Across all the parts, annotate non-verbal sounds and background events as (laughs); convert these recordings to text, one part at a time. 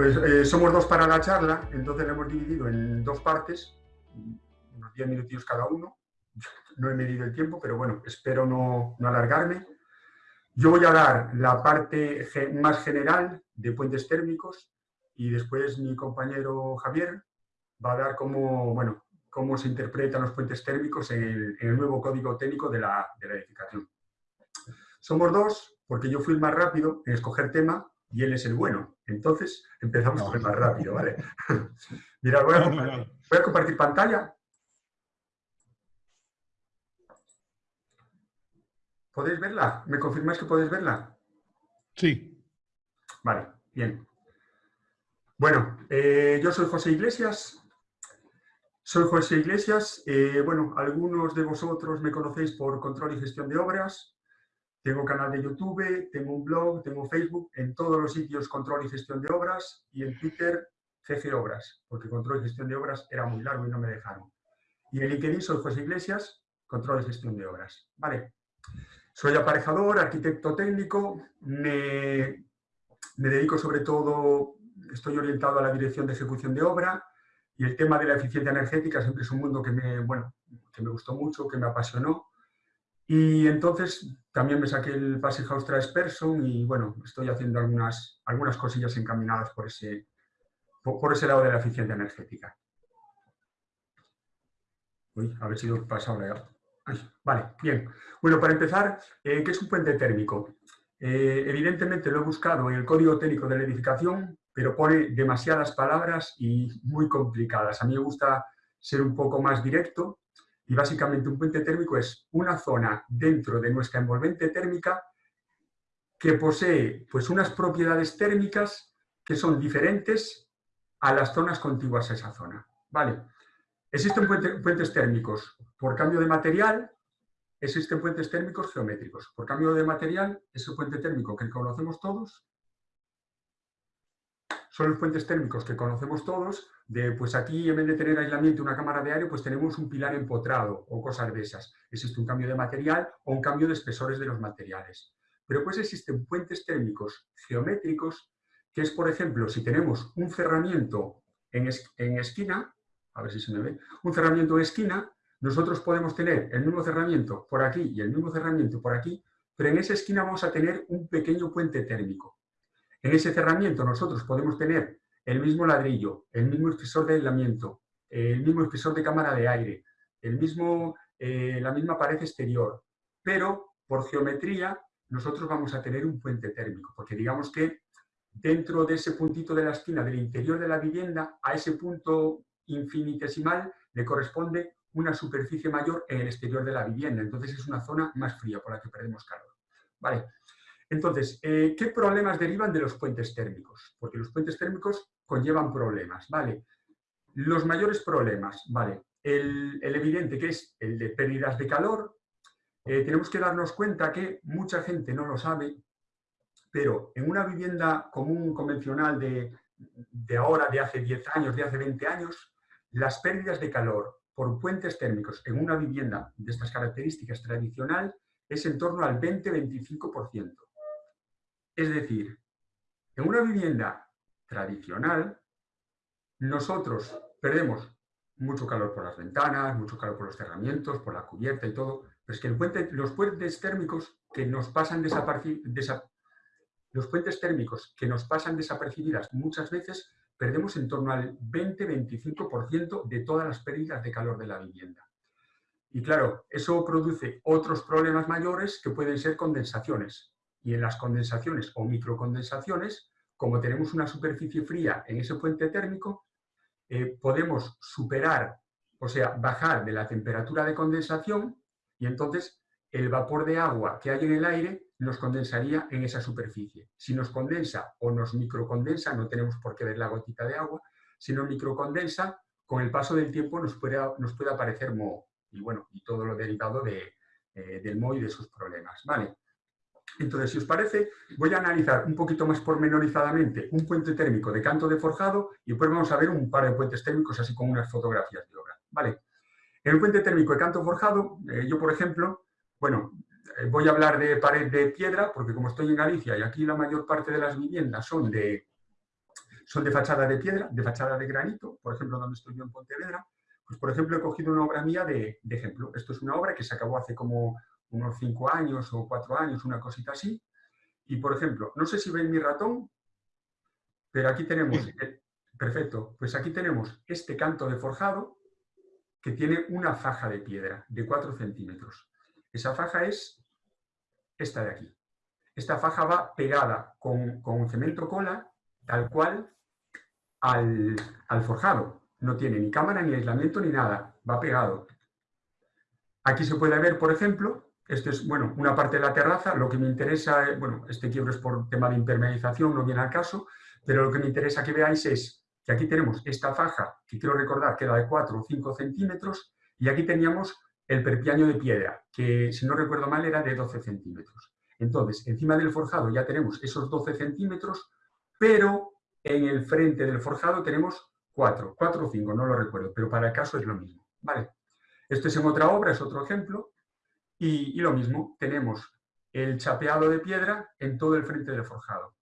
Pues eh, somos dos para la charla, entonces la hemos dividido en dos partes, unos 10 minutos cada uno. No he medido el tiempo, pero bueno, espero no, no alargarme. Yo voy a dar la parte más general de puentes térmicos y después mi compañero Javier va a dar cómo, bueno, cómo se interpretan los puentes térmicos en el, nuevo código técnico de la, de la, edificación. Somos dos, porque yo fui el más rápido en escoger tema y él es el bueno. Entonces, empezamos con el más rápido, ¿vale? (laughs) Mira, voy a, voy a compartir pantalla. ¿Podéis verla? ¿Me confirmáis que podéis verla? Sí. Vale, bien. Bueno, eh, yo soy José Iglesias, soy José Iglesias. Eh, bueno, algunos de vosotros me conocéis por control y gestión de obras. Tengo canal de YouTube, tengo un blog, tengo Facebook, en todos los sitios control y gestión de obras y en Twitter CG Obras, porque control y gestión de obras era muy largo y no me dejaron. Y en LinkedIn soy José Iglesias, control y gestión de obras. Vale. Soy aparejador, arquitecto técnico, me, me dedico sobre todo, estoy orientado a la dirección de ejecución de obra, y el tema de la eficiencia energética siempre es un mundo que me, bueno, que me gustó mucho, que me apasionó. Y entonces también me saqué el Passage Trace Person y bueno, estoy haciendo algunas, algunas cosillas encaminadas por ese, por, ese lado de la eficiencia energética. Uy, a ver si lo he pasado vale, bien. Bueno, para empezar, eh, ¿qué es un puente térmico? Eh, evidentemente lo he buscado en el código técnico de la edificación, pero pone demasiadas palabras y muy complicadas. A mí me gusta ser un poco más directo y básicamente un puente térmico es una zona dentro de nuestra envolvente térmica que posee pues, unas propiedades térmicas que son diferentes a las zonas contiguas a esa zona. Vale. Existen puentes térmicos por cambio de material, existen puentes térmicos geométricos. Por cambio de material, ese puente térmico que conocemos todos son los puentes térmicos que conocemos todos, de pues aquí en vez de tener aislamiento una cámara de aire, pues tenemos un pilar empotrado o cosas de esas. Existe un cambio de material o un cambio de espesores de los materiales. Pero pues existen puentes térmicos geométricos, que es, por ejemplo, si tenemos un cerramiento en, esquina, a ver si se me ve, un cerramiento en esquina, nosotros podemos tener el mismo cerramiento por aquí y el mismo cerramiento por aquí, pero en esa esquina vamos a tener un pequeño puente térmico. En ese cerramiento nosotros podemos tener el mismo ladrillo, el mismo espesor de aislamiento, el mismo espesor de cámara de aire, el mismo, eh, la misma pared exterior, pero por geometría nosotros vamos a tener un puente térmico, porque digamos que dentro de ese puntito de la esquina del interior de la vivienda, a ese punto infinitesimal le corresponde una superficie mayor en el exterior de la vivienda. Entonces es una zona más fría por la que perdemos calor. Vale. Entonces, eh, ¿qué problemas derivan de los puentes térmicos? Porque los puentes térmicos conllevan problemas, ¿vale? Los mayores problemas, ¿vale? El, evidente que es el de pérdidas de calor. Eh, tenemos que darnos cuenta que mucha gente no lo sabe, pero en una vivienda común, convencional de, de ahora, de hace 10 años, de hace 20 años, las pérdidas de calor por puentes térmicos en una vivienda de estas características tradicional es en torno al 20-25%. Es decir, en una vivienda tradicional, nosotros perdemos mucho calor por las ventanas, mucho calor por los cerramientos, por la cubierta y todo, pero es que los puentes térmicos que nos pasan desapercibidas, los puentes térmicos que nos pasan desapercibidas muchas veces, perdemos en torno al 20-25% de todas las pérdidas de calor de la vivienda. Y claro, eso produce otros problemas mayores que pueden ser condensaciones y en las condensaciones o microcondensaciones, como tenemos una superficie fría en ese puente térmico, eh, podemos superar, o sea, bajar de la temperatura de condensación y entonces el vapor de agua que hay en el aire nos condensaría en esa superficie. Si nos condensa o nos microcondensa, no tenemos por qué ver la gotita de agua, si nos microcondensa, con el paso del tiempo nos puede, aparecer moho y, bueno, y todo lo derivado de, eh, del moho y de sus problemas. ¿vale? Entonces, si os parece, voy a analizar un poquito más pormenorizadamente un puente térmico de canto de forjado y después vamos a ver un par de puentes térmicos así como unas fotografías de obra. ¿vale? En el puente térmico de canto forjado, eh, yo por ejemplo, bueno, eh, voy a hablar de pared de piedra porque como estoy en Galicia y aquí la mayor parte de las viviendas son de, son de fachada de piedra, de fachada de granito, por ejemplo, donde estoy yo en Pontevedra, pues por ejemplo he cogido una obra mía de, de ejemplo. Esto es una obra que se acabó hace como unos cinco años o cuatro años, una cosita así. Y por ejemplo, no sé si ven mi ratón, pero aquí tenemos, perfecto, pues aquí tenemos este canto de forjado que tiene una faja de piedra de 4 centímetros. Esa faja es esta de aquí. Esta faja va pegada con, con cemento cola, tal cual, al, al forjado. No tiene ni cámara, ni aislamiento, ni nada. Va pegado. Aquí se puede ver, por ejemplo, esto es, bueno, una parte de la terraza. Lo que me interesa, bueno, este quiebro es por tema de impermeabilización, no viene al caso, pero lo que me interesa que veáis es que aquí tenemos esta faja, que quiero recordar que era de 4 o 5 centímetros, y aquí teníamos el perpiaño de piedra, que si no recuerdo mal era de 12 centímetros. Entonces, encima del forjado ya tenemos esos 12 centímetros, pero en el frente del forjado tenemos 4, 4 o 5, no lo recuerdo, pero para el caso es lo mismo. ¿vale? Esto es en otra obra, es otro ejemplo, y, lo mismo, tenemos el chapeado de piedra en todo el frente del forjado.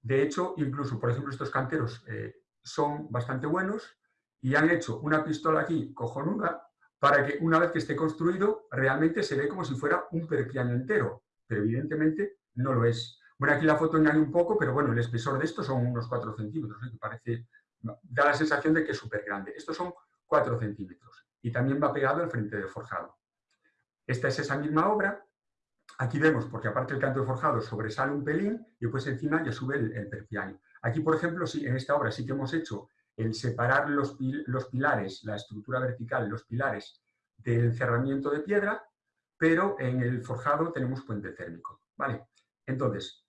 De hecho, incluso, por ejemplo, estos canteros eh, son bastante buenos y han hecho una pistola aquí cojonuda para que una vez que esté construido realmente se ve como si fuera un perpiano entero, pero evidentemente no lo es. Bueno, aquí la foto engaña un poco, pero bueno, el espesor de esto son unos 4 centímetros, ¿eh? que parece, da la sensación de que es súper grande. Estos son 4 centímetros y también va pegado al frente del forjado. Esta es esa misma obra, Aquí vemos, porque aparte el canto de forjado sobresale un pelín y pues encima ya sube el, el Aquí, por ejemplo, sí, en esta obra sí que hemos hecho el separar los, pilares, la estructura vertical, los pilares del cerramiento de piedra, pero en el forjado tenemos puente térmico. ¿vale? Entonces,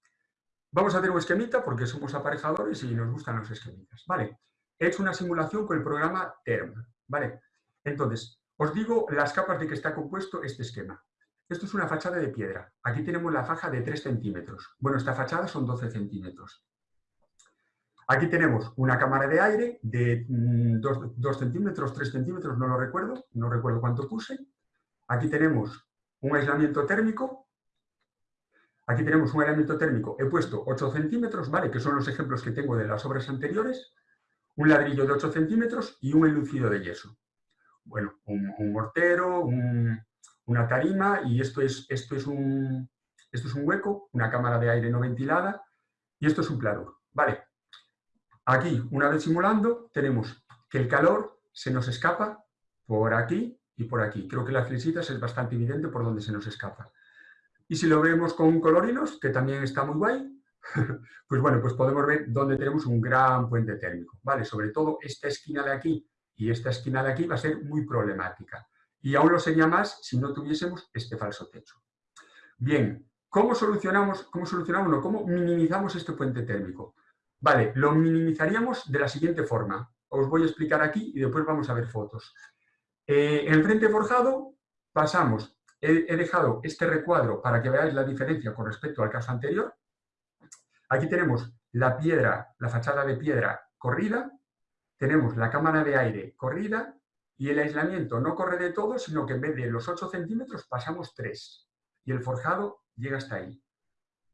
vamos a hacer un esquemita porque somos aparejadores y nos gustan los esquemitas. ¿vale? He hecho una simulación con el programa TERM. ¿vale? Entonces, os digo las capas de que está compuesto este esquema. Esto es una fachada de piedra. Aquí tenemos la faja de 3 centímetros. Bueno, esta fachada son 12 centímetros. Aquí tenemos una cámara de aire de 2, mm, centímetros, 3 centímetros, no lo recuerdo, no recuerdo cuánto puse. Aquí tenemos un aislamiento térmico. Aquí tenemos un aislamiento térmico, he puesto 8 centímetros, ¿vale? Que son los ejemplos que tengo de las obras anteriores. Un ladrillo de 8 centímetros y un enlucido de yeso. Bueno, un mortero, un, una tarima y esto es, esto, es un, esto es un hueco, una cámara de aire no ventilada y esto es un pladur. Vale. Aquí, una vez simulando, tenemos que el calor se nos escapa por aquí y por aquí. Creo que las flechitas es bastante evidente por dónde se nos escapa. Y si lo vemos con colorinos, que también está muy guay, (laughs) pues bueno, pues podemos ver dónde tenemos un gran puente térmico. ¿vale? Sobre todo esta esquina de aquí y esta esquina de aquí va a ser muy problemática. Y aún lo sería más si no tuviésemos este falso techo. Bien, ¿cómo solucionamos, cómo solucionamos, no, cómo minimizamos este puente térmico? Vale, lo minimizaríamos de la siguiente forma. Os voy a explicar aquí y después vamos a ver fotos. Eh, en frente forjado pasamos, he dejado este recuadro para que veáis la diferencia con respecto al caso anterior. Aquí tenemos la piedra, la fachada de piedra corrida, tenemos la cámara de aire corrida y el aislamiento no corre de todo, sino que en vez de los 8 centímetros pasamos 3. Y el forjado llega hasta ahí.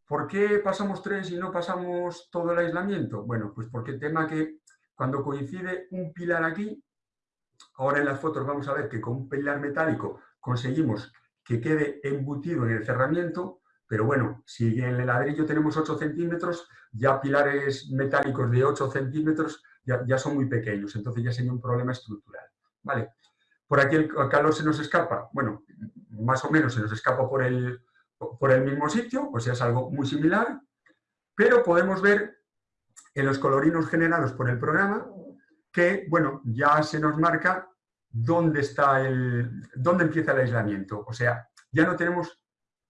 ¿Por qué pasamos 3 y no pasamos todo el aislamiento? Bueno, pues porque el tema que cuando coincide un pilar aquí, ahora en las fotos vamos a ver que con un pilar metálico conseguimos que quede embutido en el cerramiento, pero bueno, si en el ladrillo tenemos 8 centímetros, ya pilares metálicos de 8 centímetros ya, son muy pequeños, entonces ya sería un problema estructural. ¿vale? Por aquí el calor se nos escapa, bueno, más o menos se nos escapa por el, por el mismo sitio, o sea, es algo muy similar, pero podemos ver en los colorinos generados por el programa que, bueno, ya se nos marca dónde está el, dónde empieza el aislamiento. O sea, ya no tenemos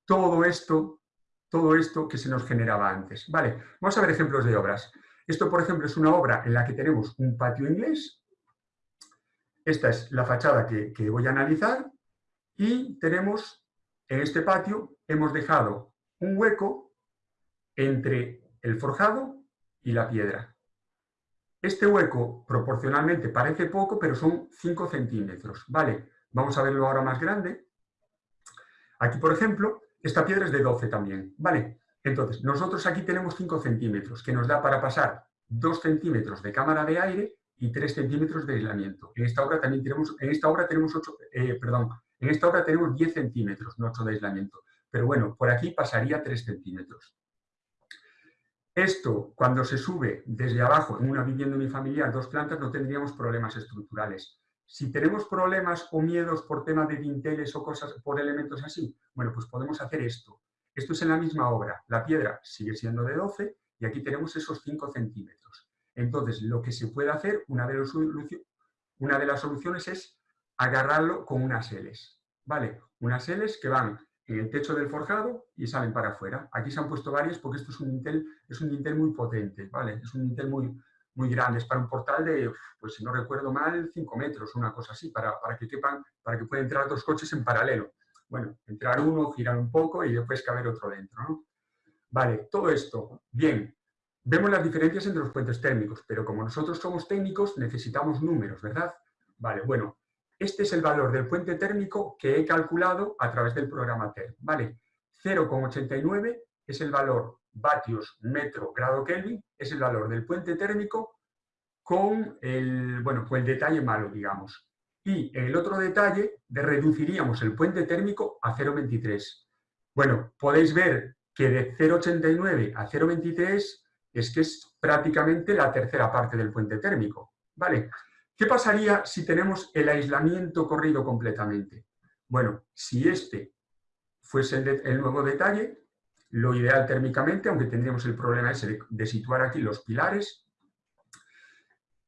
todo esto, todo esto que se nos generaba antes. Vale, vamos a ver ejemplos de obras. Esto, por ejemplo, es una obra en la que tenemos un patio inglés, esta es la fachada que, voy a analizar y tenemos, en este patio, hemos dejado un hueco entre el forjado y la piedra. Este hueco proporcionalmente parece poco, pero son 5 centímetros. Vale, vamos a verlo ahora más grande. Aquí, por ejemplo, esta piedra es de 12 también. Vale, entonces, nosotros aquí tenemos 5 centímetros, que nos da para pasar 2 centímetros de cámara de aire y 3 centímetros de aislamiento. En esta obra también tenemos, en esta obra tenemos 8, eh, perdón, en esta obra tenemos 10 centímetros, no 8 de aislamiento. Pero bueno, por aquí pasaría 3 centímetros. Esto, cuando se sube desde abajo en una vivienda unifamiliar, dos plantas, no tendríamos problemas estructurales. Si tenemos problemas o miedos por temas de dinteles o cosas, por elementos así, bueno, pues podemos hacer esto. Esto es en la misma obra. La piedra sigue siendo de 12 y aquí tenemos esos 5 centímetros. Entonces, lo que se puede hacer, una de, las soluciones es agarrarlo con unas Ls. ¿Vale? Unas Ls que van en el techo del forjado y salen para afuera. Aquí se han puesto varias porque esto es un dintel, es un dintel muy potente, ¿vale? Es un dintel muy, muy grande, es para un portal de, pues si no recuerdo mal, 5 metros, una cosa así, para, para que quepan, para que puedan entrar dos coches en paralelo. Bueno, entrar uno, girar un poco y después caber otro dentro, ¿no? Vale, todo esto, bien. Vemos las diferencias entre los puentes térmicos, pero como nosotros somos técnicos, necesitamos números, ¿verdad? Vale, bueno, este es el valor del puente térmico que he calculado a través del programa TER, ¿vale? 0,89 es el valor vatios metro grado Kelvin, es el valor del puente térmico con el, bueno, pues el detalle malo, digamos. Y el otro detalle reduciríamos el puente térmico a 0,23. Bueno, podéis ver que de 0,89 a 0,23 es que es prácticamente la tercera parte del puente térmico. ¿Vale? ¿Qué pasaría si tenemos el aislamiento corrido completamente? Bueno, si este fuese el, nuevo detalle, lo ideal térmicamente, aunque tendríamos el problema ese de, situar aquí los pilares,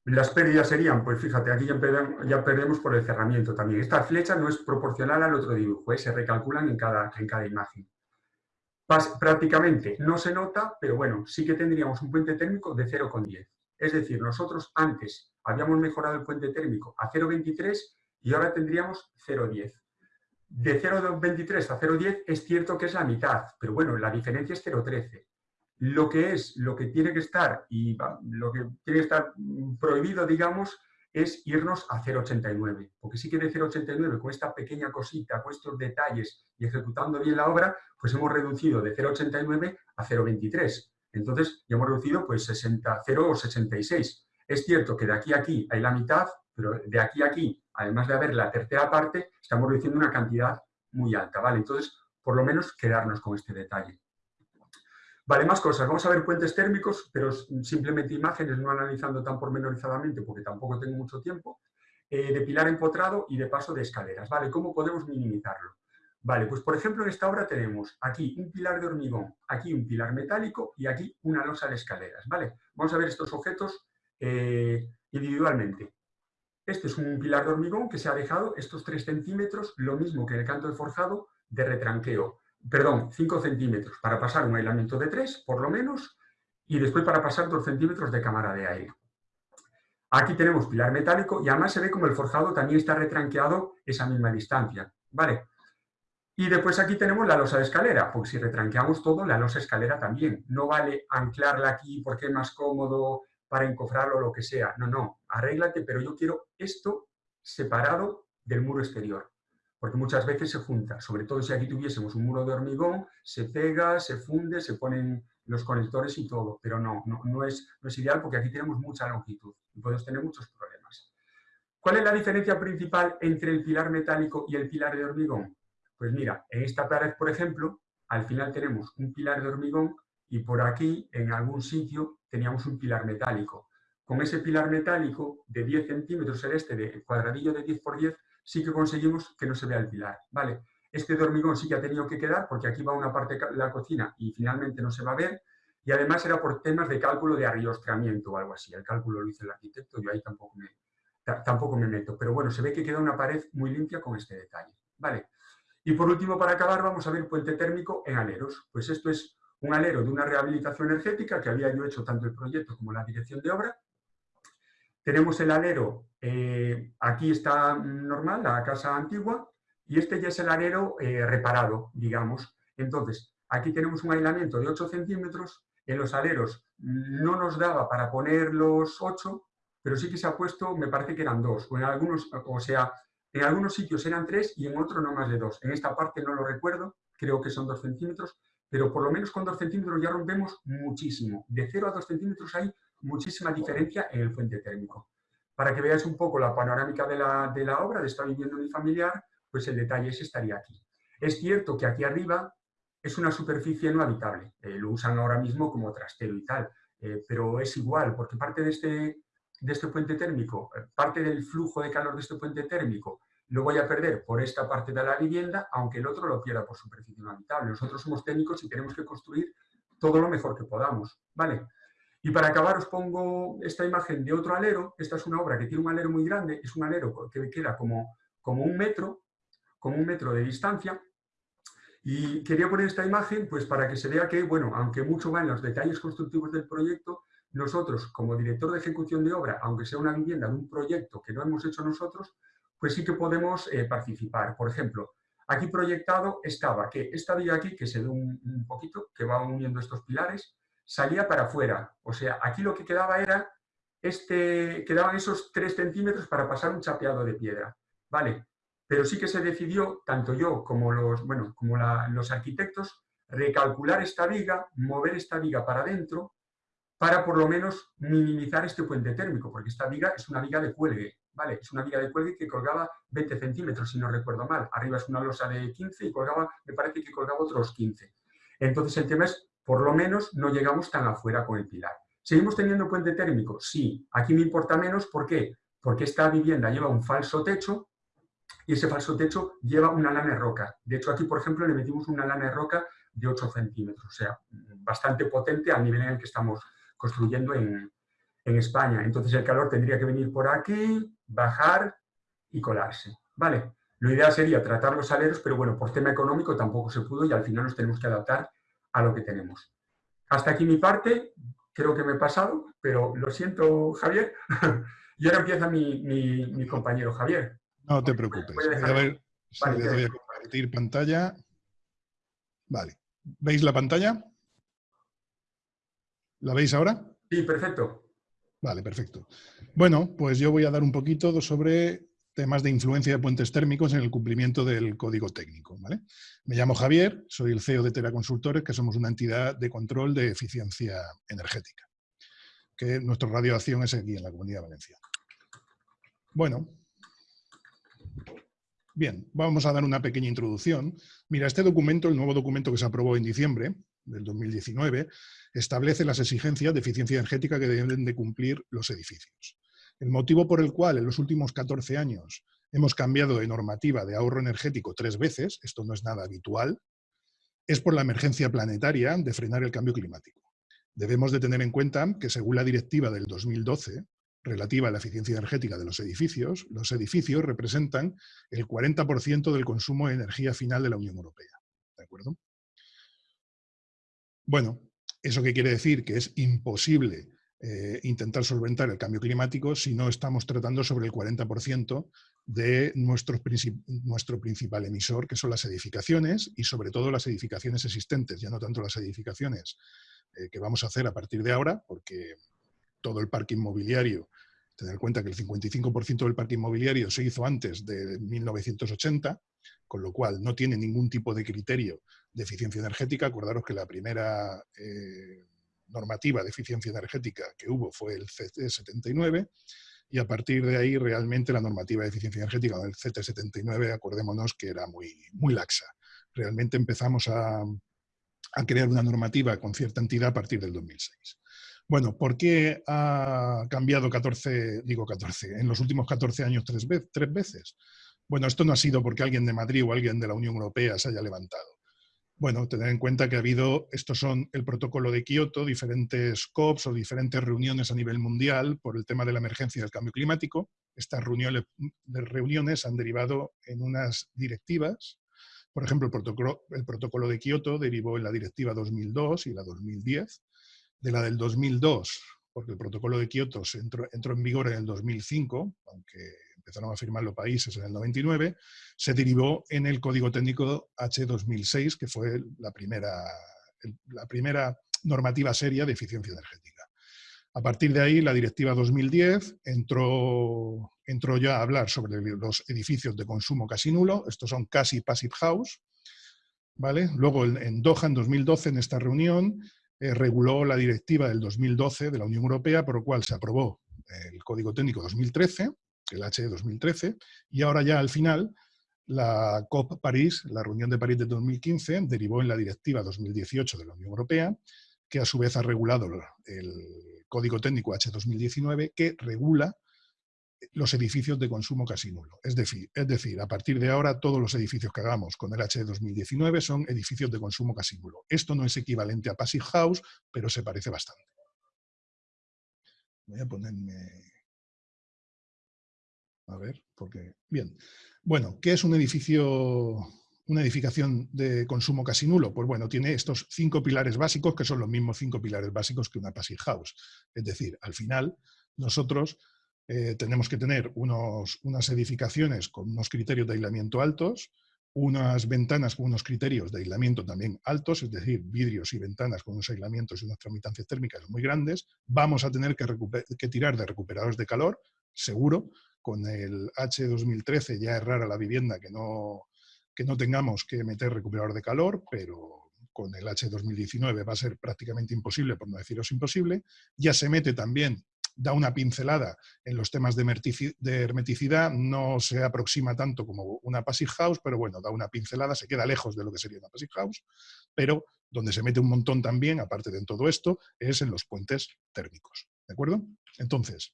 las pérdidas serían, pues fíjate, aquí ya perdemos, por el cerramiento también. Esta flecha no es proporcional al otro dibujo, ¿eh? se recalculan en cada, en cada imagen. prácticamente no se nota, pero bueno, sí que tendríamos un puente térmico de 0,10. Es decir, nosotros antes habíamos mejorado el puente térmico a 0,23 y ahora tendríamos 0,10. De 0,23 a 0,10 es cierto que es la mitad, pero bueno, la diferencia es 0,13. Lo que es, lo que tiene que estar, y lo que tiene que estar prohibido, digamos, es irnos a 0,89. Porque sí que de 0,89, con esta pequeña cosita, con estos detalles y ejecutando bien la obra, pues hemos reducido de 0,89 a 0,23. Entonces, ya hemos reducido pues 60, 0 o 66. Es cierto que de aquí a aquí hay la mitad, pero de aquí a aquí, además de haber la tercera parte, estamos reduciendo una cantidad muy alta, ¿vale? Entonces, por lo menos quedarnos con este detalle. Vale, más cosas. Vamos a ver puentes térmicos, pero simplemente imágenes, no analizando tan pormenorizadamente, porque tampoco tengo mucho tiempo, eh, de pilar empotrado y de paso de escaleras, ¿vale? ¿Cómo podemos minimizarlo? Vale, pues por ejemplo en esta obra tenemos aquí un pilar de hormigón, aquí un pilar metálico y aquí una losa de escaleras, ¿vale? Vamos a ver estos objetos eh, individualmente. Este es un pilar de hormigón que se ha dejado estos 3 centímetros, lo mismo que en el canto de forjado, de retranqueo. Perdón, 5 centímetros para pasar un aislamiento de 3, por lo menos, y después para pasar 2 centímetros de cámara de aire. Aquí tenemos pilar metálico y además se ve como el forjado también está retranqueado esa misma distancia. ¿Vale? Y después aquí tenemos la losa de escalera, porque si retranqueamos todo, la losa de escalera también. No vale anclarla aquí porque es más cómodo para encofrarlo o lo que sea. No, no, arréglate, pero yo quiero esto separado del muro exterior. Porque muchas veces se junta, sobre todo si aquí tuviésemos un muro de hormigón, se pega, se funde, se ponen los conectores y todo, pero no, no, es ideal porque aquí tenemos mucha longitud y podemos tener muchos problemas. ¿Cuál es la diferencia principal entre el pilar metálico y el pilar de hormigón? Pues mira, en esta pared, por ejemplo, al final tenemos un pilar de hormigón y por aquí, en algún sitio, teníamos un pilar metálico. Con ese pilar metálico de 10 centímetros, el este de cuadradillo de 10 por 10, sí que conseguimos que no se vea el pilar. ¿vale? Este de hormigón sí que ha tenido que quedar porque aquí va una parte de la cocina y finalmente no se va a ver. Y además era por temas de cálculo de arriostramiento o algo así. El cálculo lo hizo el arquitecto, yo ahí tampoco me, tampoco me meto. Pero bueno, se ve que queda una pared muy limpia con este detalle. ¿vale? Y por último, para acabar, vamos a ver puente térmico en aleros. Pues esto es un alero de una rehabilitación energética que había yo hecho tanto el proyecto como la dirección de obra. Tenemos el alero, eh, aquí está normal, la casa antigua, y este ya es el alero eh, reparado, digamos. Entonces, aquí tenemos un aislamiento de 8 centímetros, en los aleros no nos daba para poner los 8, pero sí que se ha puesto, me parece que eran dos, o en algunos, o sea, en algunos sitios eran tres y en otros no más de dos. En esta parte no lo recuerdo, creo que son dos centímetros, pero por lo menos con 2 centímetros ya rompemos muchísimo. De 0 a 2 centímetros hay muchísima diferencia en el fuente térmico. Para que veáis un poco la panorámica de la, de la obra, de esta vivienda mi familiar, pues el detalle ese estaría aquí. Es cierto que aquí arriba es una superficie no habitable, eh, lo usan ahora mismo como trastero y tal, eh, pero es igual, porque parte de este, de este puente térmico, eh, parte del flujo de calor de este puente térmico lo voy a perder por esta parte de la vivienda, aunque el otro lo pierda por superficie no habitable. Nosotros somos técnicos y tenemos que construir todo lo mejor que podamos, ¿vale? Y para acabar os pongo esta imagen de otro alero. Esta es una obra que tiene un alero muy grande, es un alero que queda como, como un metro, como un metro de distancia. Y quería poner esta imagen pues para que se vea que, bueno, aunque mucho va en los detalles constructivos del proyecto, nosotros como director de ejecución de obra, aunque sea una vivienda de un proyecto que no hemos hecho nosotros, pues sí que podemos eh, participar. Por ejemplo, aquí proyectado estaba que esta viga aquí, que se ve un, poquito, que va uniendo estos pilares, salía para afuera. O sea, aquí lo que quedaba era, este, quedaban esos tres centímetros para pasar un chapeado de piedra. ¿Vale? Pero sí que se decidió, tanto yo como los, bueno, como los arquitectos, recalcular esta viga, mover esta viga para adentro, para por lo menos minimizar este puente térmico, porque esta viga es una viga de cuelgue, ¿vale? Es una viga de cuelgue que colgaba 20 centímetros, si no recuerdo mal. Arriba es una losa de 15 y colgaba, me parece que colgaba otros 15. Entonces el tema es, por lo menos, no llegamos tan afuera con el pilar. ¿Seguimos teniendo puente térmico? Sí. Aquí me importa menos, ¿por qué? Porque esta vivienda lleva un falso techo y ese falso techo lleva una lana de roca. De hecho, aquí, por ejemplo, le metimos una lana de roca de 8 centímetros, o sea, bastante potente al nivel en el que estamos construyendo en, en España. Entonces el calor tendría que venir por aquí, bajar y colarse. ¿Vale? Lo ideal sería tratar los aleros, pero bueno, por tema económico tampoco se pudo y al final nos tenemos que adaptar a lo que tenemos. Hasta aquí mi parte, creo que me he pasado, pero lo siento, Javier. (laughs) y ahora empieza mi, compañero Javier. No te preocupes. A ver si vale, le doy a compartir pantalla. Vale. ¿Veis la pantalla? ¿La veis ahora? Sí, perfecto. Vale, perfecto. Bueno, pues yo voy a dar un poquito sobre temas de influencia de puentes térmicos en el cumplimiento del código técnico. Me llamo Javier, soy el CEO de Tera Consultores, que somos una entidad de control de eficiencia energética, que nuestra radioacción es aquí en la Comunidad Valenciana. Bueno, bien, vamos a dar una pequeña introducción. Mira, este documento, el nuevo documento que se aprobó en diciembre, del 2019, establece las exigencias de eficiencia energética que deben de cumplir los edificios. El motivo por el cual en los últimos 14 años hemos cambiado de normativa de ahorro energético tres veces, esto no es nada habitual, es por la emergencia planetaria de frenar el cambio climático. Debemos de tener en cuenta que según la directiva del 2012, relativa a la eficiencia energética de los edificios, los edificios representan el 40% del consumo de energía final de la Unión Europea. ¿De acuerdo? Bueno, ¿eso qué quiere decir? Que es imposible eh, intentar solventar el cambio climático si no estamos tratando sobre el 40% de nuestro, nuestro principal emisor, que son las edificaciones y sobre todo las edificaciones existentes, ya no tanto las edificaciones eh, que vamos a hacer a partir de ahora, porque todo el parque inmobiliario, tener en cuenta que el 55% del parque inmobiliario se hizo antes de 1980, con lo cual no tiene ningún tipo de criterio de eficiencia energética. Acordaros que la primera eh, normativa de eficiencia energética que hubo fue el CT79 y a partir de ahí realmente la normativa de eficiencia energética del CT79, acordémonos que era muy, muy laxa. Realmente empezamos a, a crear una normativa con cierta entidad a partir del 2006. Bueno, ¿por qué ha cambiado 14, digo 14, en los últimos 14 años tres, tres veces? Bueno, esto no ha sido porque alguien de Madrid o alguien de la Unión Europea se haya levantado. Bueno, tener en cuenta que ha habido, estos son el protocolo de Kioto, diferentes COPs o diferentes reuniones a nivel mundial por el tema de la emergencia del cambio climático. Estas reuniones, reuniones han derivado en unas directivas. Por ejemplo, el protocolo, el protocolo de Kioto derivó en la directiva 2002 y la 2010. De la del 2002, porque el protocolo de Kioto entró, entró en vigor en el 2005, aunque empezaron a firmar los países en el 99, se derivó en el Código Técnico H2006, que fue la primera, la primera normativa seria de eficiencia energética. A partir de ahí, la Directiva 2010 entró, entró ya a hablar sobre los edificios de consumo casi nulo, estos son casi passive house, ¿vale? Luego en Doha, en 2012, en esta reunión, eh, reguló la directiva del 2012 de la Unión Europea, por lo cual se aprobó el Código Técnico 2013, el HE 2013, y ahora ya al final la COP París, la reunión de París de 2015, derivó en la Directiva 2018 de la Unión Europea, que a su vez ha regulado el Código Técnico H2019, que regula los edificios de consumo casi nulo. Es decir, es decir, a partir de ahora todos los edificios que hagamos con el H 2019 son edificios de consumo casi nulo. Esto no es equivalente a Passive House, pero se parece bastante. Voy a ponerme... A ver, porque... Bien. Bueno, ¿qué es un edificio, una edificación de consumo casi nulo? Pues bueno, tiene estos cinco pilares básicos que son los mismos cinco pilares básicos que una passive house. Es decir, al final nosotros eh, tenemos que tener unos, unas edificaciones con unos criterios de aislamiento altos, unas ventanas con unos criterios de aislamiento también altos, es decir, vidrios y ventanas con unos aislamientos y unas tramitancias térmicas muy grandes. Vamos a tener que, que tirar de recuperadores de calor, seguro, con el H2013 ya es rara la vivienda que no, que no tengamos que meter recuperador de calor, pero con el H2019 va a ser prácticamente imposible, por no deciros imposible. Ya se mete también, da una pincelada en los temas de hermeticidad, no se aproxima tanto como una passive house, pero bueno, da una pincelada, se queda lejos de lo que sería una passive house, pero donde se mete un montón también, aparte de todo esto, es en los puentes térmicos. ¿De acuerdo? Entonces,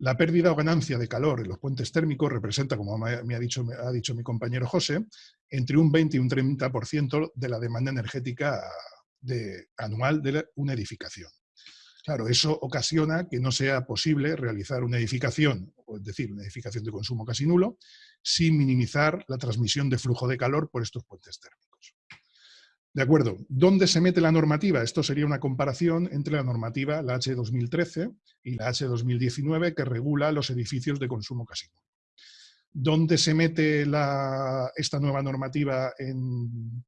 la pérdida o ganancia de calor en los puentes térmicos representa, como me ha dicho, ha dicho mi compañero José, entre un 20 y un 30% de la demanda energética anual de una edificación. Claro, eso ocasiona que no sea posible realizar una edificación, es decir, una edificación de consumo casi nulo, sin minimizar la transmisión de flujo de calor por estos puentes térmicos. De acuerdo. ¿Dónde se mete la normativa? Esto sería una comparación entre la normativa, la H2013 y la H2019, que regula los edificios de consumo casino. ¿Dónde se mete esta nueva normativa en,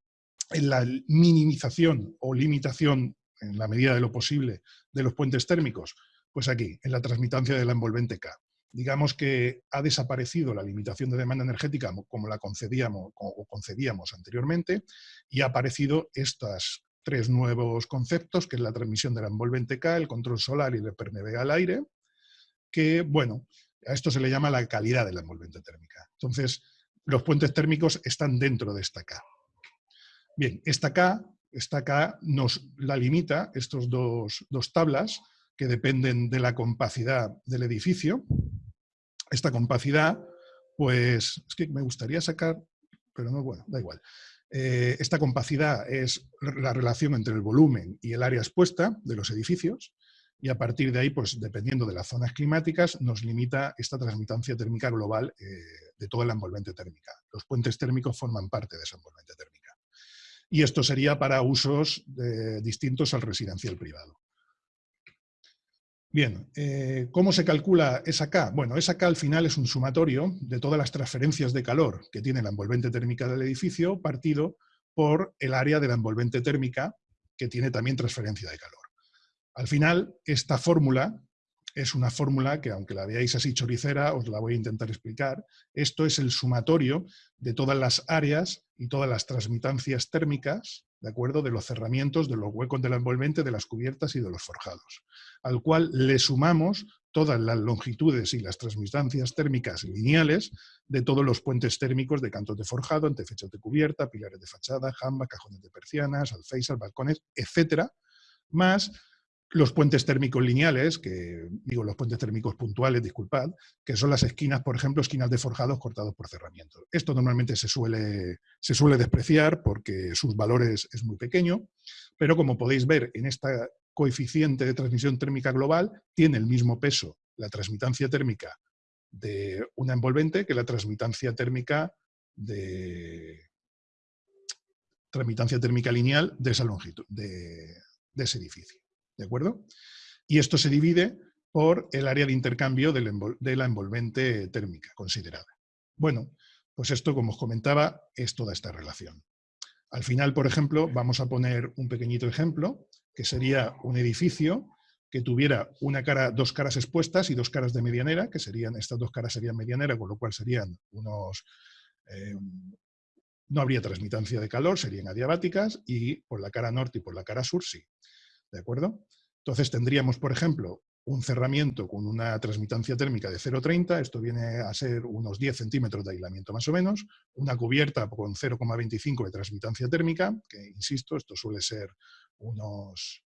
en la minimización o limitación, en la medida de lo posible, de los puentes térmicos? Pues aquí, en la transmitancia de la envolvente K digamos que ha desaparecido la limitación de demanda energética como la concedíamos o concedíamos anteriormente y ha aparecido estos tres nuevos conceptos, que es la transmisión de la envolvente K, el control solar y el permeabilidad al aire, que, bueno, a esto se le llama la calidad de la envolvente térmica. Entonces, los puentes térmicos están dentro de esta K. Bien, esta K, esta K nos la limita, estos dos, dos tablas, que dependen de la capacidad del edificio, esta compacidad, pues es que me gustaría sacar, pero no, bueno, da igual. Eh, esta compacidad es la relación entre el volumen y el área expuesta de los edificios y a partir de ahí, pues dependiendo de las zonas climáticas, nos limita esta transmitancia térmica global eh, de toda la envolvente térmica. Los puentes térmicos forman parte de esa envolvente térmica. Y esto sería para usos eh, distintos al residencial privado. Bien, eh, ¿cómo se calcula esa K? Bueno, esa K al final es un sumatorio de todas las transferencias de calor que tiene la envolvente térmica del edificio partido por el área de la envolvente térmica que tiene también transferencia de calor. Al final, esta fórmula es una fórmula que, aunque la veáis así choricera, os la voy a intentar explicar. Esto es el sumatorio de todas las áreas y todas las transmitancias térmicas, ¿de acuerdo? De los cerramientos, de los huecos de la envolvente, de las cubiertas y de los forjados, al cual le sumamos todas las longitudes y las transmitancias térmicas lineales de todos los puentes térmicos de cantos de forjado, antefechas de cubierta, pilares de fachada, jamba, cajones de persianas, alféizar, balcones, etcétera, más los puentes térmicos lineales, que digo los puentes térmicos puntuales, disculpad, que son las esquinas, por ejemplo, esquinas de forjados cortados por cerramientos. Esto normalmente se suele, se suele despreciar porque sus valores es muy pequeño, pero como podéis ver en esta coeficiente de transmisión térmica global, tiene el mismo peso la transmitancia térmica de una envolvente que la transmitancia térmica de transmitancia térmica lineal de esa longitud, de ese edificio. ¿De acuerdo? Y esto se divide por el área de intercambio de la envolvente térmica considerada. Bueno, pues esto, como os comentaba, es toda esta relación. Al final, por ejemplo, vamos a poner un pequeñito ejemplo, que sería un edificio que tuviera una cara, dos caras expuestas y dos caras de medianera, que serían, estas dos caras serían medianera, con lo cual serían unos, eh, No habría transmitancia de calor, serían adiabáticas, y por la cara norte y por la cara sur sí. ¿De acuerdo? Entonces tendríamos, por ejemplo, un cerramiento con una transmitancia térmica de 0,30, esto viene a ser unos 10 centímetros de aislamiento más o menos, una cubierta con 0,25 de transmitancia térmica, que insisto, esto suele ser unos...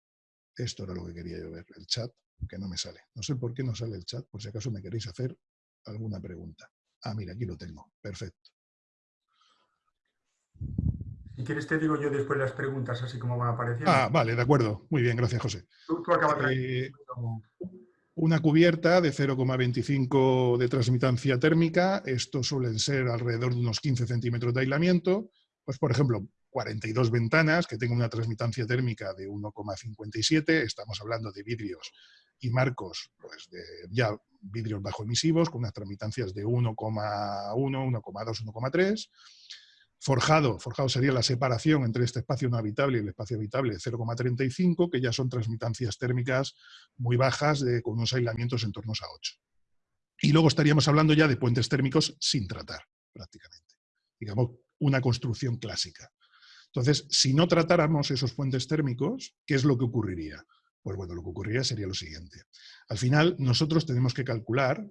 Esto era lo que quería yo ver, el chat, que no me sale. No sé por qué no sale el chat, por si acaso me queréis hacer alguna pregunta. Ah, mira, aquí lo tengo. Perfecto. Si quieres te digo yo después las preguntas, así como van apareciendo. Ah, vale, de acuerdo. Muy bien, gracias, José. Tú, acabas eh, una cubierta de 0,25 de transmitancia térmica, esto suelen ser alrededor de unos 15 centímetros de aislamiento. Pues, por ejemplo, 42 ventanas que tengan una transmitancia térmica de 1,57, estamos hablando de vidrios y marcos, pues de ya vidrios bajo emisivos con unas transmitancias de 1,1, 1,2, 1,3 Forjado, forjado sería la separación entre este espacio no habitable y el espacio habitable de 0,35, que ya son transmitancias térmicas muy bajas de, con unos aislamientos en torno a 8. Y luego estaríamos hablando ya de puentes térmicos sin tratar, prácticamente. Digamos, una construcción clásica. Entonces, si no tratáramos esos puentes térmicos, ¿qué es lo que ocurriría? Pues bueno, lo que ocurriría sería lo siguiente. Al final, nosotros tenemos que calcular,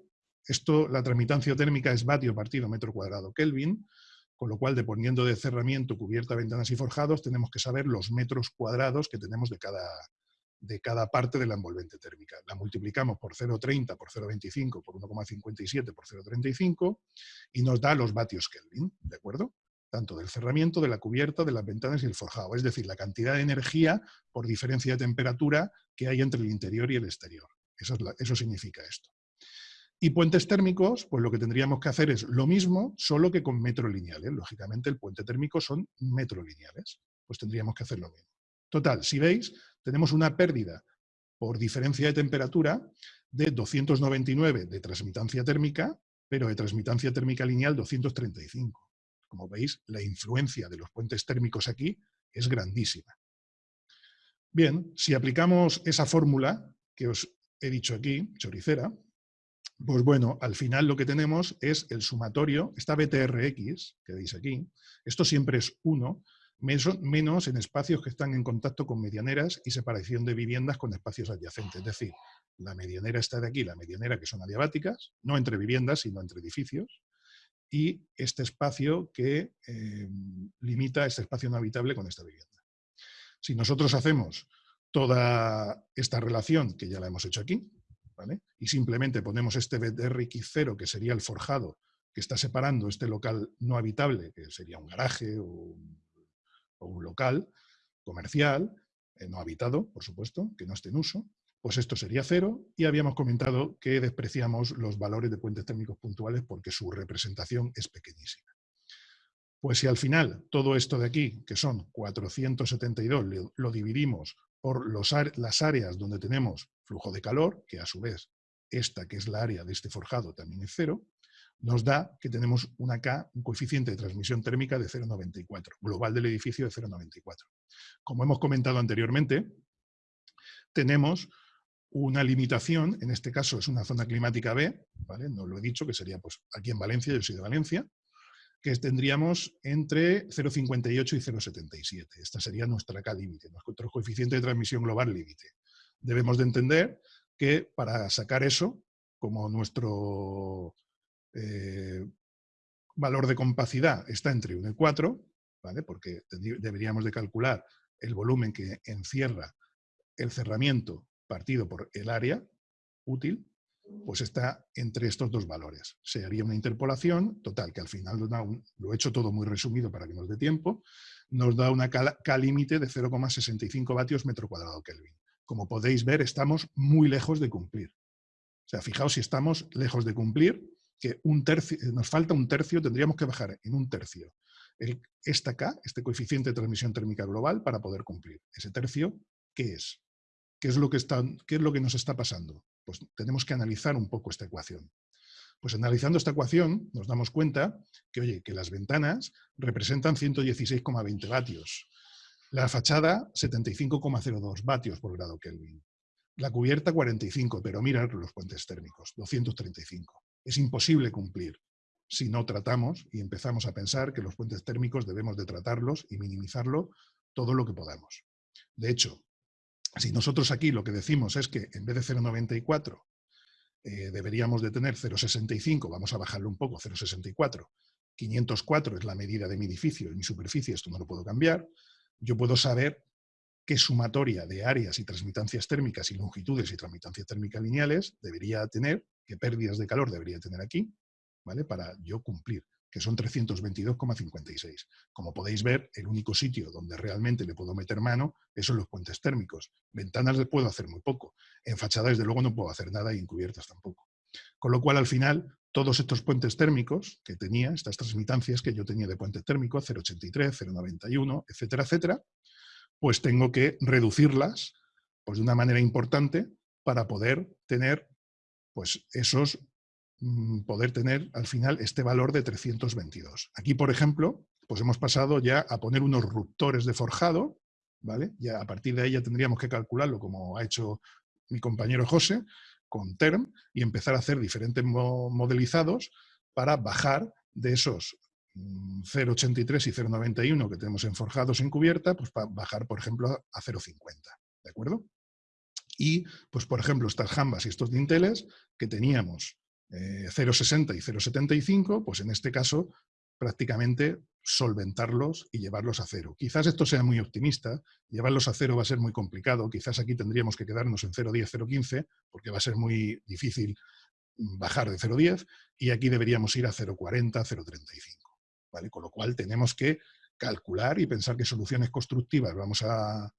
esto, la transmitancia térmica es vatio partido metro cuadrado Kelvin, con lo cual, dependiendo de cerramiento, cubierta, ventanas y forjados, tenemos que saber los metros cuadrados que tenemos de cada, de cada parte de la envolvente térmica. La multiplicamos por 0,30, por 0,25, por 1,57, por 0,35 y nos da los vatios Kelvin, ¿de acuerdo? Tanto del cerramiento, de la cubierta, de las ventanas y el forjado. Es decir, la cantidad de energía por diferencia de temperatura que hay entre el interior y el exterior. Eso, es eso significa esto. Y puentes térmicos, pues lo que tendríamos que hacer es lo mismo, solo que con metro lineales. Lógicamente el puente térmico son metro lineales. Pues tendríamos que hacer lo mismo. Total, si veis, tenemos una pérdida por diferencia de temperatura de 299 de transmitancia térmica, pero de transmitancia térmica lineal 235. Como veis, la influencia de los puentes térmicos aquí es grandísima. Bien, si aplicamos esa fórmula que os he dicho aquí, choricera, pues bueno, al final lo que tenemos es el sumatorio, esta BTRX que veis aquí, esto siempre es 1, menos en espacios que están en contacto con medianeras y separación de viviendas con espacios adyacentes. Es decir, la medianera está de aquí, la medianera que son adiabáticas, no entre viviendas, sino entre edificios, y este espacio que eh, limita este espacio no habitable con esta vivienda. Si nosotros hacemos toda esta relación, que ya la hemos hecho aquí, y simplemente ponemos este BTRX0, que sería el forjado, que está separando este local no habitable, que sería un garaje o un, local comercial, eh, no habitado, por supuesto, que no esté en uso, pues esto sería cero y habíamos comentado que despreciamos los valores de puentes térmicos puntuales porque su representación es pequeñísima. Pues si al final todo esto de aquí, que son 472, lo dividimos por las áreas donde tenemos flujo de calor, que a su vez esta que es la área de este forjado también es cero, nos da que tenemos una K, un coeficiente de transmisión térmica de 0,94, global del edificio de 0,94. Como hemos comentado anteriormente, tenemos una limitación, en este caso es una zona climática B, ¿vale? no lo he dicho, que sería pues aquí en Valencia, yo soy de Valencia, que tendríamos entre 0,58 y 0,77. Esta sería nuestra K límite, nuestro coeficiente de transmisión global límite. Debemos de entender que para sacar eso, como nuestro eh, valor de compacidad está entre 1 y 4, ¿vale? porque deberíamos de calcular el volumen que encierra el cerramiento partido por el área útil, pues está entre estos dos valores. Se haría una interpolación, total, que al final lo he hecho todo muy resumido para que nos dé tiempo, nos da una K límite de 0,65 vatios metro cuadrado Kelvin. Como podéis ver, estamos muy lejos de cumplir. O sea, fijaos si estamos lejos de cumplir, que un tercio, nos falta un tercio, tendríamos que bajar en un tercio el, esta K, este coeficiente de transmisión térmica global, para poder cumplir. Ese tercio, ¿qué es? ¿Qué es lo que, está, qué es lo que nos está pasando? Pues tenemos que analizar un poco esta ecuación. Pues analizando esta ecuación nos damos cuenta que, oye, que las ventanas representan 116,20 vatios. La fachada 75,02 vatios por grado Kelvin. La cubierta 45, pero mirad los puentes térmicos, 235. Es imposible cumplir. si no tratamos y empezamos a pensar que los puentes térmicos debemos de tratarlos y minimizarlo todo lo que podamos. De hecho, si nosotros aquí lo que decimos es que en vez de 0,94 eh, deberíamos de tener 0,65, vamos a bajarlo un poco, 0,64, 504 es la medida de mi edificio y mi superficie, esto no lo puedo cambiar, yo puedo saber qué sumatoria de áreas y transmitancias térmicas y longitudes y transmitancias térmicas lineales debería tener, qué pérdidas de calor debería tener aquí, ¿vale? Para yo cumplir, que son 322,56. Como podéis ver, el único sitio donde realmente le puedo meter mano es en los puentes térmicos. Ventanas puedo hacer muy poco. En fachadas, desde luego, no puedo hacer nada y en cubiertas tampoco. Con lo cual, al final, todos estos puentes térmicos que tenía, estas transmitancias que yo tenía de puente térmico, 0,83, 0,91, etcétera, etcétera, pues tengo que reducirlas pues, de una manera importante para poder tener pues, esos mm, poder tener al final este valor de 322. Aquí, por ejemplo, pues hemos pasado ya a poner unos ruptores de forjado, ¿vale? Ya a partir de ahí ya tendríamos que calcularlo como ha hecho mi compañero José con TERM y empezar a hacer diferentes modelizados para bajar de esos 0,83 y 0,91 que tenemos en forjados en cubierta, pues para bajar, por ejemplo, a 0,50, ¿de acuerdo? Y, pues por ejemplo, estas jambas y estos dinteles que teníamos 0,60 eh, y 0,75, pues en este caso prácticamente solventarlos y llevarlos a cero. Quizás esto sea muy optimista, llevarlos a cero va a ser muy complicado, quizás aquí tendríamos que quedarnos en 0,10, 0,15, porque va a ser muy difícil bajar de 0,10, y aquí deberíamos ir a 0,40, 0,35. Con lo cual tenemos que calcular y pensar qué soluciones constructivas vamos a,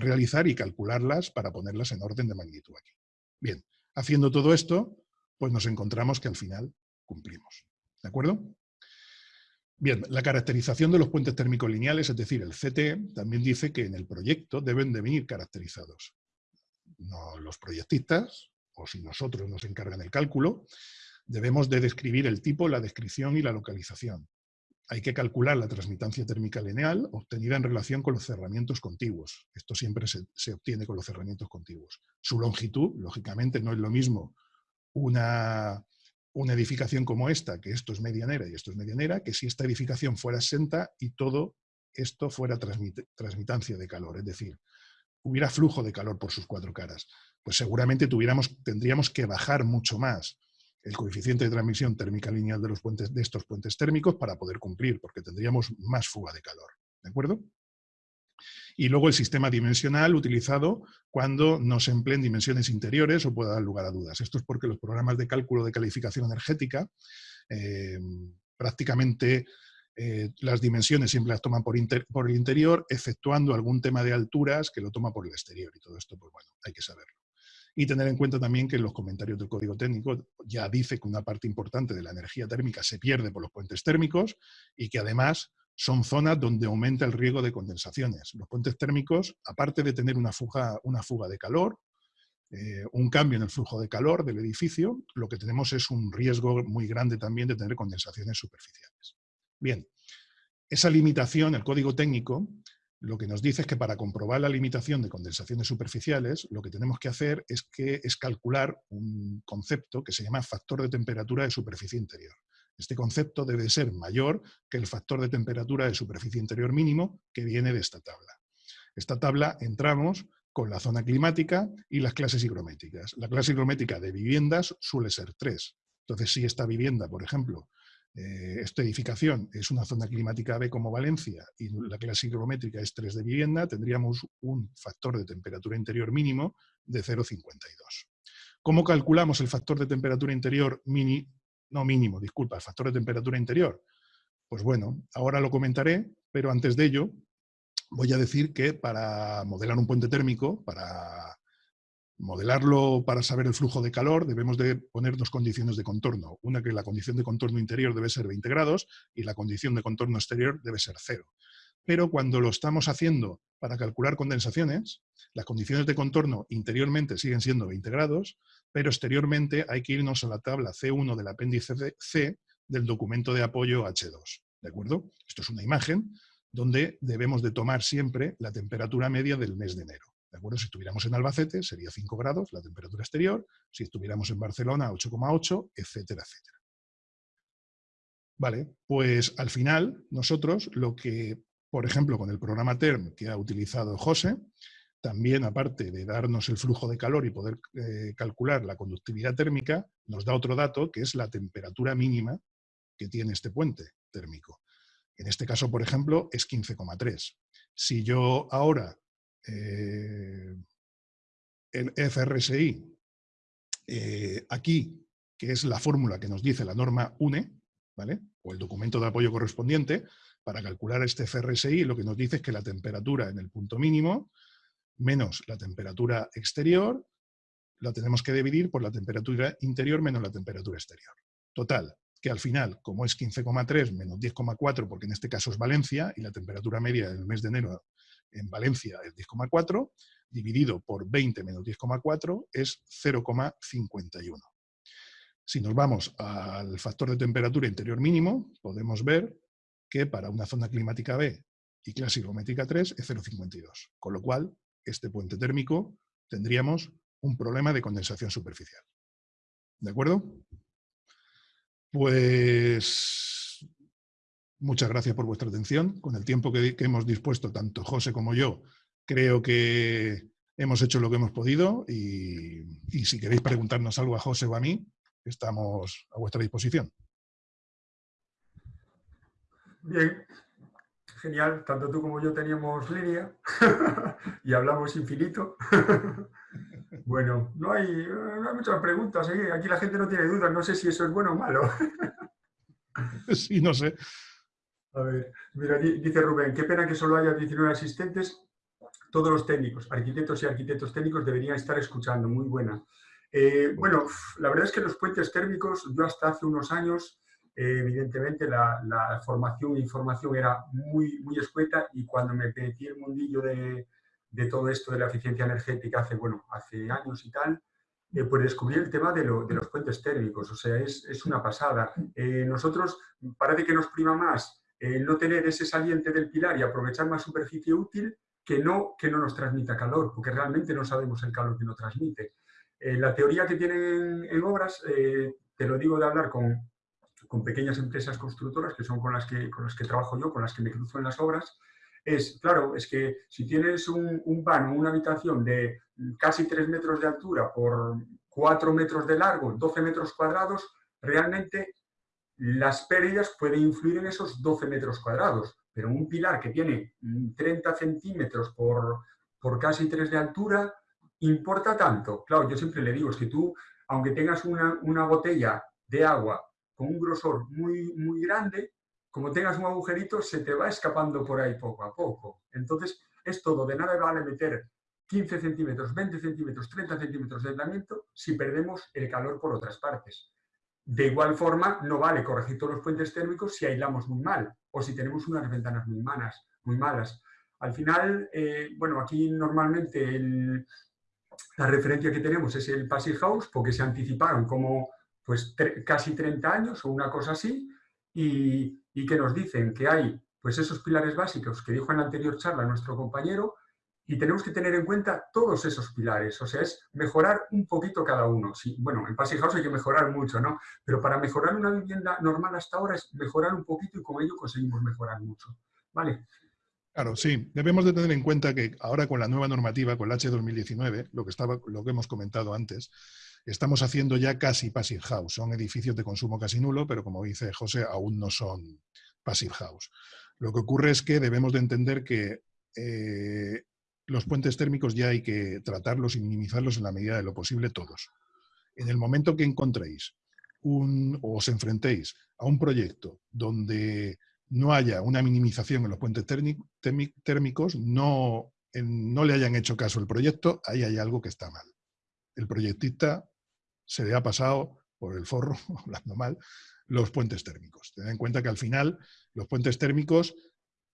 realizar y calcularlas para ponerlas en orden de magnitud aquí. Bien, haciendo todo esto, pues nos encontramos que al final cumplimos. ¿De acuerdo? Bien, la caracterización de los puentes térmicos lineales, es decir, el CT, también dice que en el proyecto deben de venir caracterizados. Los proyectistas, o si nosotros nos encargan el cálculo, debemos de describir el tipo, la descripción y la localización hay que calcular la transmitancia térmica lineal obtenida en relación con los cerramientos contiguos. Esto siempre se, obtiene con los cerramientos contiguos. Su longitud, lógicamente, no es lo mismo una, una edificación como esta, que esto es medianera y esto es medianera, que si esta edificación fuera exenta y todo esto fuera transmitancia de calor, es decir, hubiera flujo de calor por sus cuatro caras, pues seguramente tuviéramos, tendríamos que bajar mucho más el coeficiente de transmisión térmica lineal de, los puentes, de estos puentes térmicos para poder cumplir, porque tendríamos más fuga de calor. ¿De acuerdo? Y luego el sistema dimensional utilizado cuando no se empleen dimensiones interiores o pueda dar lugar a dudas. Esto es porque los programas de cálculo de calificación energética eh, prácticamente eh, las dimensiones siempre las toman por, el interior, exceptuando algún tema de alturas que lo toma por el exterior. Y todo esto, pues bueno, hay que saberlo. Y tener en cuenta también que en los comentarios del código técnico ya dice que una parte importante de la energía térmica se pierde por los puentes térmicos y que además son zonas donde aumenta el riesgo de condensaciones. Los puentes térmicos, aparte de tener una fuga, una fuga de calor, eh, un cambio en el flujo de calor del edificio, lo que tenemos es un riesgo muy grande también de tener condensaciones superficiales. Bien, esa limitación, el código técnico, lo que nos dice es que para comprobar la limitación de condensaciones superficiales, lo que tenemos que hacer es, que, es calcular un concepto que se llama factor de temperatura de superficie interior. Este concepto debe ser mayor que el factor de temperatura de superficie interior mínimo que viene de esta tabla. Esta tabla entramos con la zona climática y las clases higrométricas. La clase higrométrica de viviendas suele ser 3. Entonces, si esta vivienda, por ejemplo, eh, esta edificación es una zona climática B como Valencia y la clase higrométrica es 3 de vivienda, tendríamos un factor de temperatura interior mínimo de 0,52. ¿Cómo calculamos el factor de temperatura interior mini, no mínimo, disculpa, factor de temperatura interior? Pues bueno, ahora lo comentaré, pero antes de ello voy a decir que para modelar un puente térmico, para modelarlo para saber el flujo de calor debemos de poner dos condiciones de contorno. Una que la condición de contorno interior debe ser 20 grados y la condición de contorno exterior debe ser cero. Pero cuando lo estamos haciendo para calcular condensaciones, las condiciones de contorno interiormente siguen siendo 20 grados, pero exteriormente hay que irnos a la tabla C1 del apéndice C del documento de apoyo H2. ¿De acuerdo? Esto es una imagen donde debemos de tomar siempre la temperatura media del mes de enero. ¿De acuerdo? Si estuviéramos en Albacete sería 5 grados la temperatura exterior, si estuviéramos en Barcelona 8,8, etcétera, etcétera. Vale, pues al final nosotros lo que, por ejemplo, con el programa TERM que ha utilizado José, también aparte de darnos el flujo de calor y poder eh, calcular la conductividad térmica, nos da otro dato que es la temperatura mínima que tiene este puente térmico. En este caso, por ejemplo, es 15,3. Si yo ahora eh, el FRSI, eh, aquí, que es la fórmula que nos dice la norma UNE, ¿vale? o el documento de apoyo correspondiente, para calcular este FRSI lo que nos dice es que la temperatura en el punto mínimo menos la temperatura exterior la tenemos que dividir por la temperatura interior menos la temperatura exterior. Total, que al final, como es 15,3 menos 10,4, porque en este caso es Valencia, y la temperatura media del mes de enero en Valencia es 10,4, dividido por 20 menos 10,4 es 0,51. Si nos vamos al factor de temperatura interior mínimo, podemos ver que para una zona climática B y clase higrométrica 3 es 0,52, con lo cual este puente térmico tendríamos un problema de condensación superficial. ¿De acuerdo? Pues muchas gracias por vuestra atención. Con el tiempo que, hemos dispuesto, tanto José como yo, creo que hemos hecho lo que hemos podido y, si queréis preguntarnos algo a José o a mí, estamos a vuestra disposición. Bien, genial. Tanto tú como yo teníamos línea (laughs) y hablamos infinito. (laughs) Bueno, no hay, no hay muchas preguntas. ¿eh? Aquí la gente no tiene dudas. No sé si eso es bueno o malo. (laughs) Sí, no sé. A ver, mira, dice Rubén, qué pena que solo haya 19 asistentes. Todos los técnicos, arquitectos y arquitectos técnicos deberían estar escuchando. Muy buena. Eh, bueno, la verdad es que los puentes térmicos, yo hasta hace unos años, eh, evidentemente la, formación e información era muy, muy escueta y cuando me metí el mundillo de, de todo esto de la eficiencia energética hace, bueno, hace años y tal, eh, pues descubrí el tema de, los puentes térmicos, o sea, es, una pasada. Eh, nosotros parece que nos prima más no tener ese saliente del pilar y aprovechar más superficie útil que no, que no nos transmita calor, porque realmente no sabemos el calor que nos transmite. La teoría que tienen en obras, te lo digo de hablar con, con pequeñas empresas constructoras, que son con las que, con las que trabajo yo, con las que me cruzo en las obras, es, claro, es que si tienes un, un vano, una habitación de casi 3 metros de altura por 4 metros de largo, 12 metros cuadrados, realmente las pérdidas pueden influir en esos 12 metros cuadrados. Pero un pilar que tiene 30 centímetros por, por casi 3 de altura, ¿importa tanto? Claro, yo siempre le digo, es que tú, aunque tengas una, una botella de agua con un grosor muy, muy grande, como tengas un agujerito, se te va escapando por ahí poco a poco. Entonces, es todo, de nada vale meter 15 centímetros, 20 centímetros, 30 centímetros de aislamiento si perdemos el calor por otras partes. De igual forma, no vale corregir todos los puentes térmicos si aislamos muy mal o si tenemos unas ventanas muy malas. Muy malas. Al final, eh, bueno, aquí normalmente la referencia que tenemos es el Passive House porque se anticiparon como pues, casi 30 años o una cosa así y, y que nos dicen que hay pues esos pilares básicos que dijo en la anterior charla nuestro compañero y tenemos que tener en cuenta todos esos pilares, o sea, es mejorar un poquito cada uno. Sí, bueno, en House hay que mejorar mucho, ¿no? Pero para mejorar una vivienda normal hasta ahora es mejorar un poquito y con ello conseguimos mejorar mucho, ¿vale? Claro, sí. Debemos de tener en cuenta que ahora con la nueva normativa, con la H2019, lo que, estaba, lo que hemos comentado antes, estamos haciendo ya casi Passive House. Son edificios de consumo casi nulo, pero como dice José, aún no son Passive House. Lo que ocurre es que debemos de entender que eh, los puentes térmicos ya hay que tratarlos y minimizarlos en la medida de lo posible todos. En el momento que encontréis un, o os enfrentéis a un proyecto donde no haya una minimización en los puentes térmicos, no, no le hayan hecho caso al proyecto, ahí hay algo que está mal. El proyectista se le ha pasado por el forro, (laughs) hablando mal, los puentes térmicos. Ten en cuenta que al final los puentes térmicos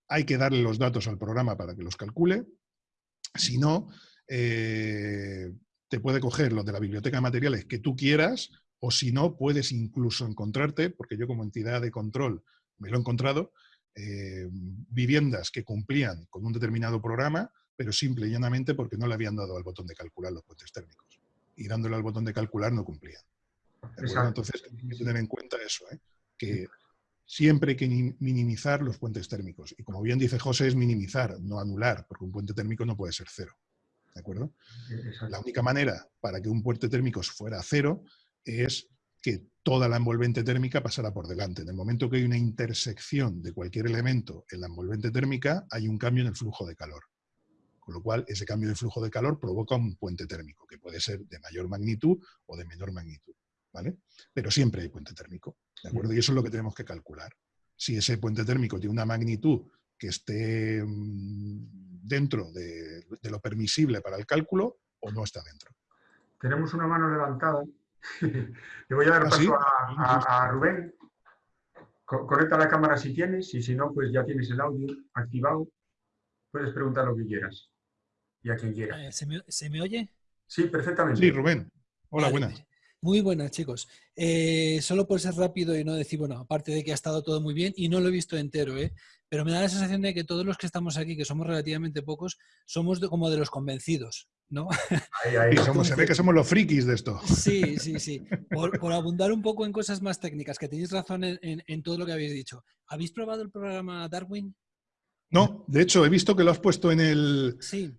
hay que darle los datos al programa para que los calcule, si no, eh, te puede coger los de la biblioteca de materiales que tú quieras, o si no, puedes incluso encontrarte, porque yo como entidad de control me lo he encontrado, eh, viviendas que cumplían con un determinado programa, pero simple y llanamente porque no le habían dado al botón de calcular los puentes térmicos y dándole al botón de calcular no cumplían. Entonces hay que tener en cuenta eso, ¿eh? que siempre hay que minimizar los puentes térmicos. Y como bien dice José, es minimizar, no anular, porque un puente térmico no puede ser cero. ¿De acuerdo? La única manera para que un puente térmico fuera cero es que toda la envolvente térmica pasara por delante. En el momento que hay una intersección de cualquier elemento en la envolvente térmica, hay un cambio en el flujo de calor. Con lo cual, ese cambio de flujo de calor provoca un puente térmico, que puede ser de mayor magnitud o de menor magnitud. ¿vale? Pero siempre hay puente térmico. ¿de acuerdo? Y eso es lo que tenemos que calcular. Si ese puente térmico tiene una magnitud que esté mm, dentro de, lo permisible para el cálculo o no está dentro. Tenemos una mano levantada. (laughs) Le voy a dar ¿Ah, paso a, Rubén. Conecta la cámara si tienes y si no, pues ya tienes el audio activado. Puedes preguntar lo que quieras y a quien quiera. Eh, ¿Se me, oye? Sí, perfectamente. Sí, Rubén. Hola, buenas. Muy buenas, chicos. Eh, solo por ser rápido y no decir, bueno, aparte de que ha estado todo muy bien y no lo he visto entero, ¿eh? pero me da la sensación de que todos los que estamos aquí, que somos relativamente pocos, somos como de los convencidos, ¿no? Ahí, ahí. se ve que somos los frikis de esto. Sí, sí, sí. Por, abundar un poco en cosas más técnicas, que tenéis razón en todo lo que habéis dicho. ¿Habéis probado el programa Darwin? No, de hecho, he visto que lo has puesto en el,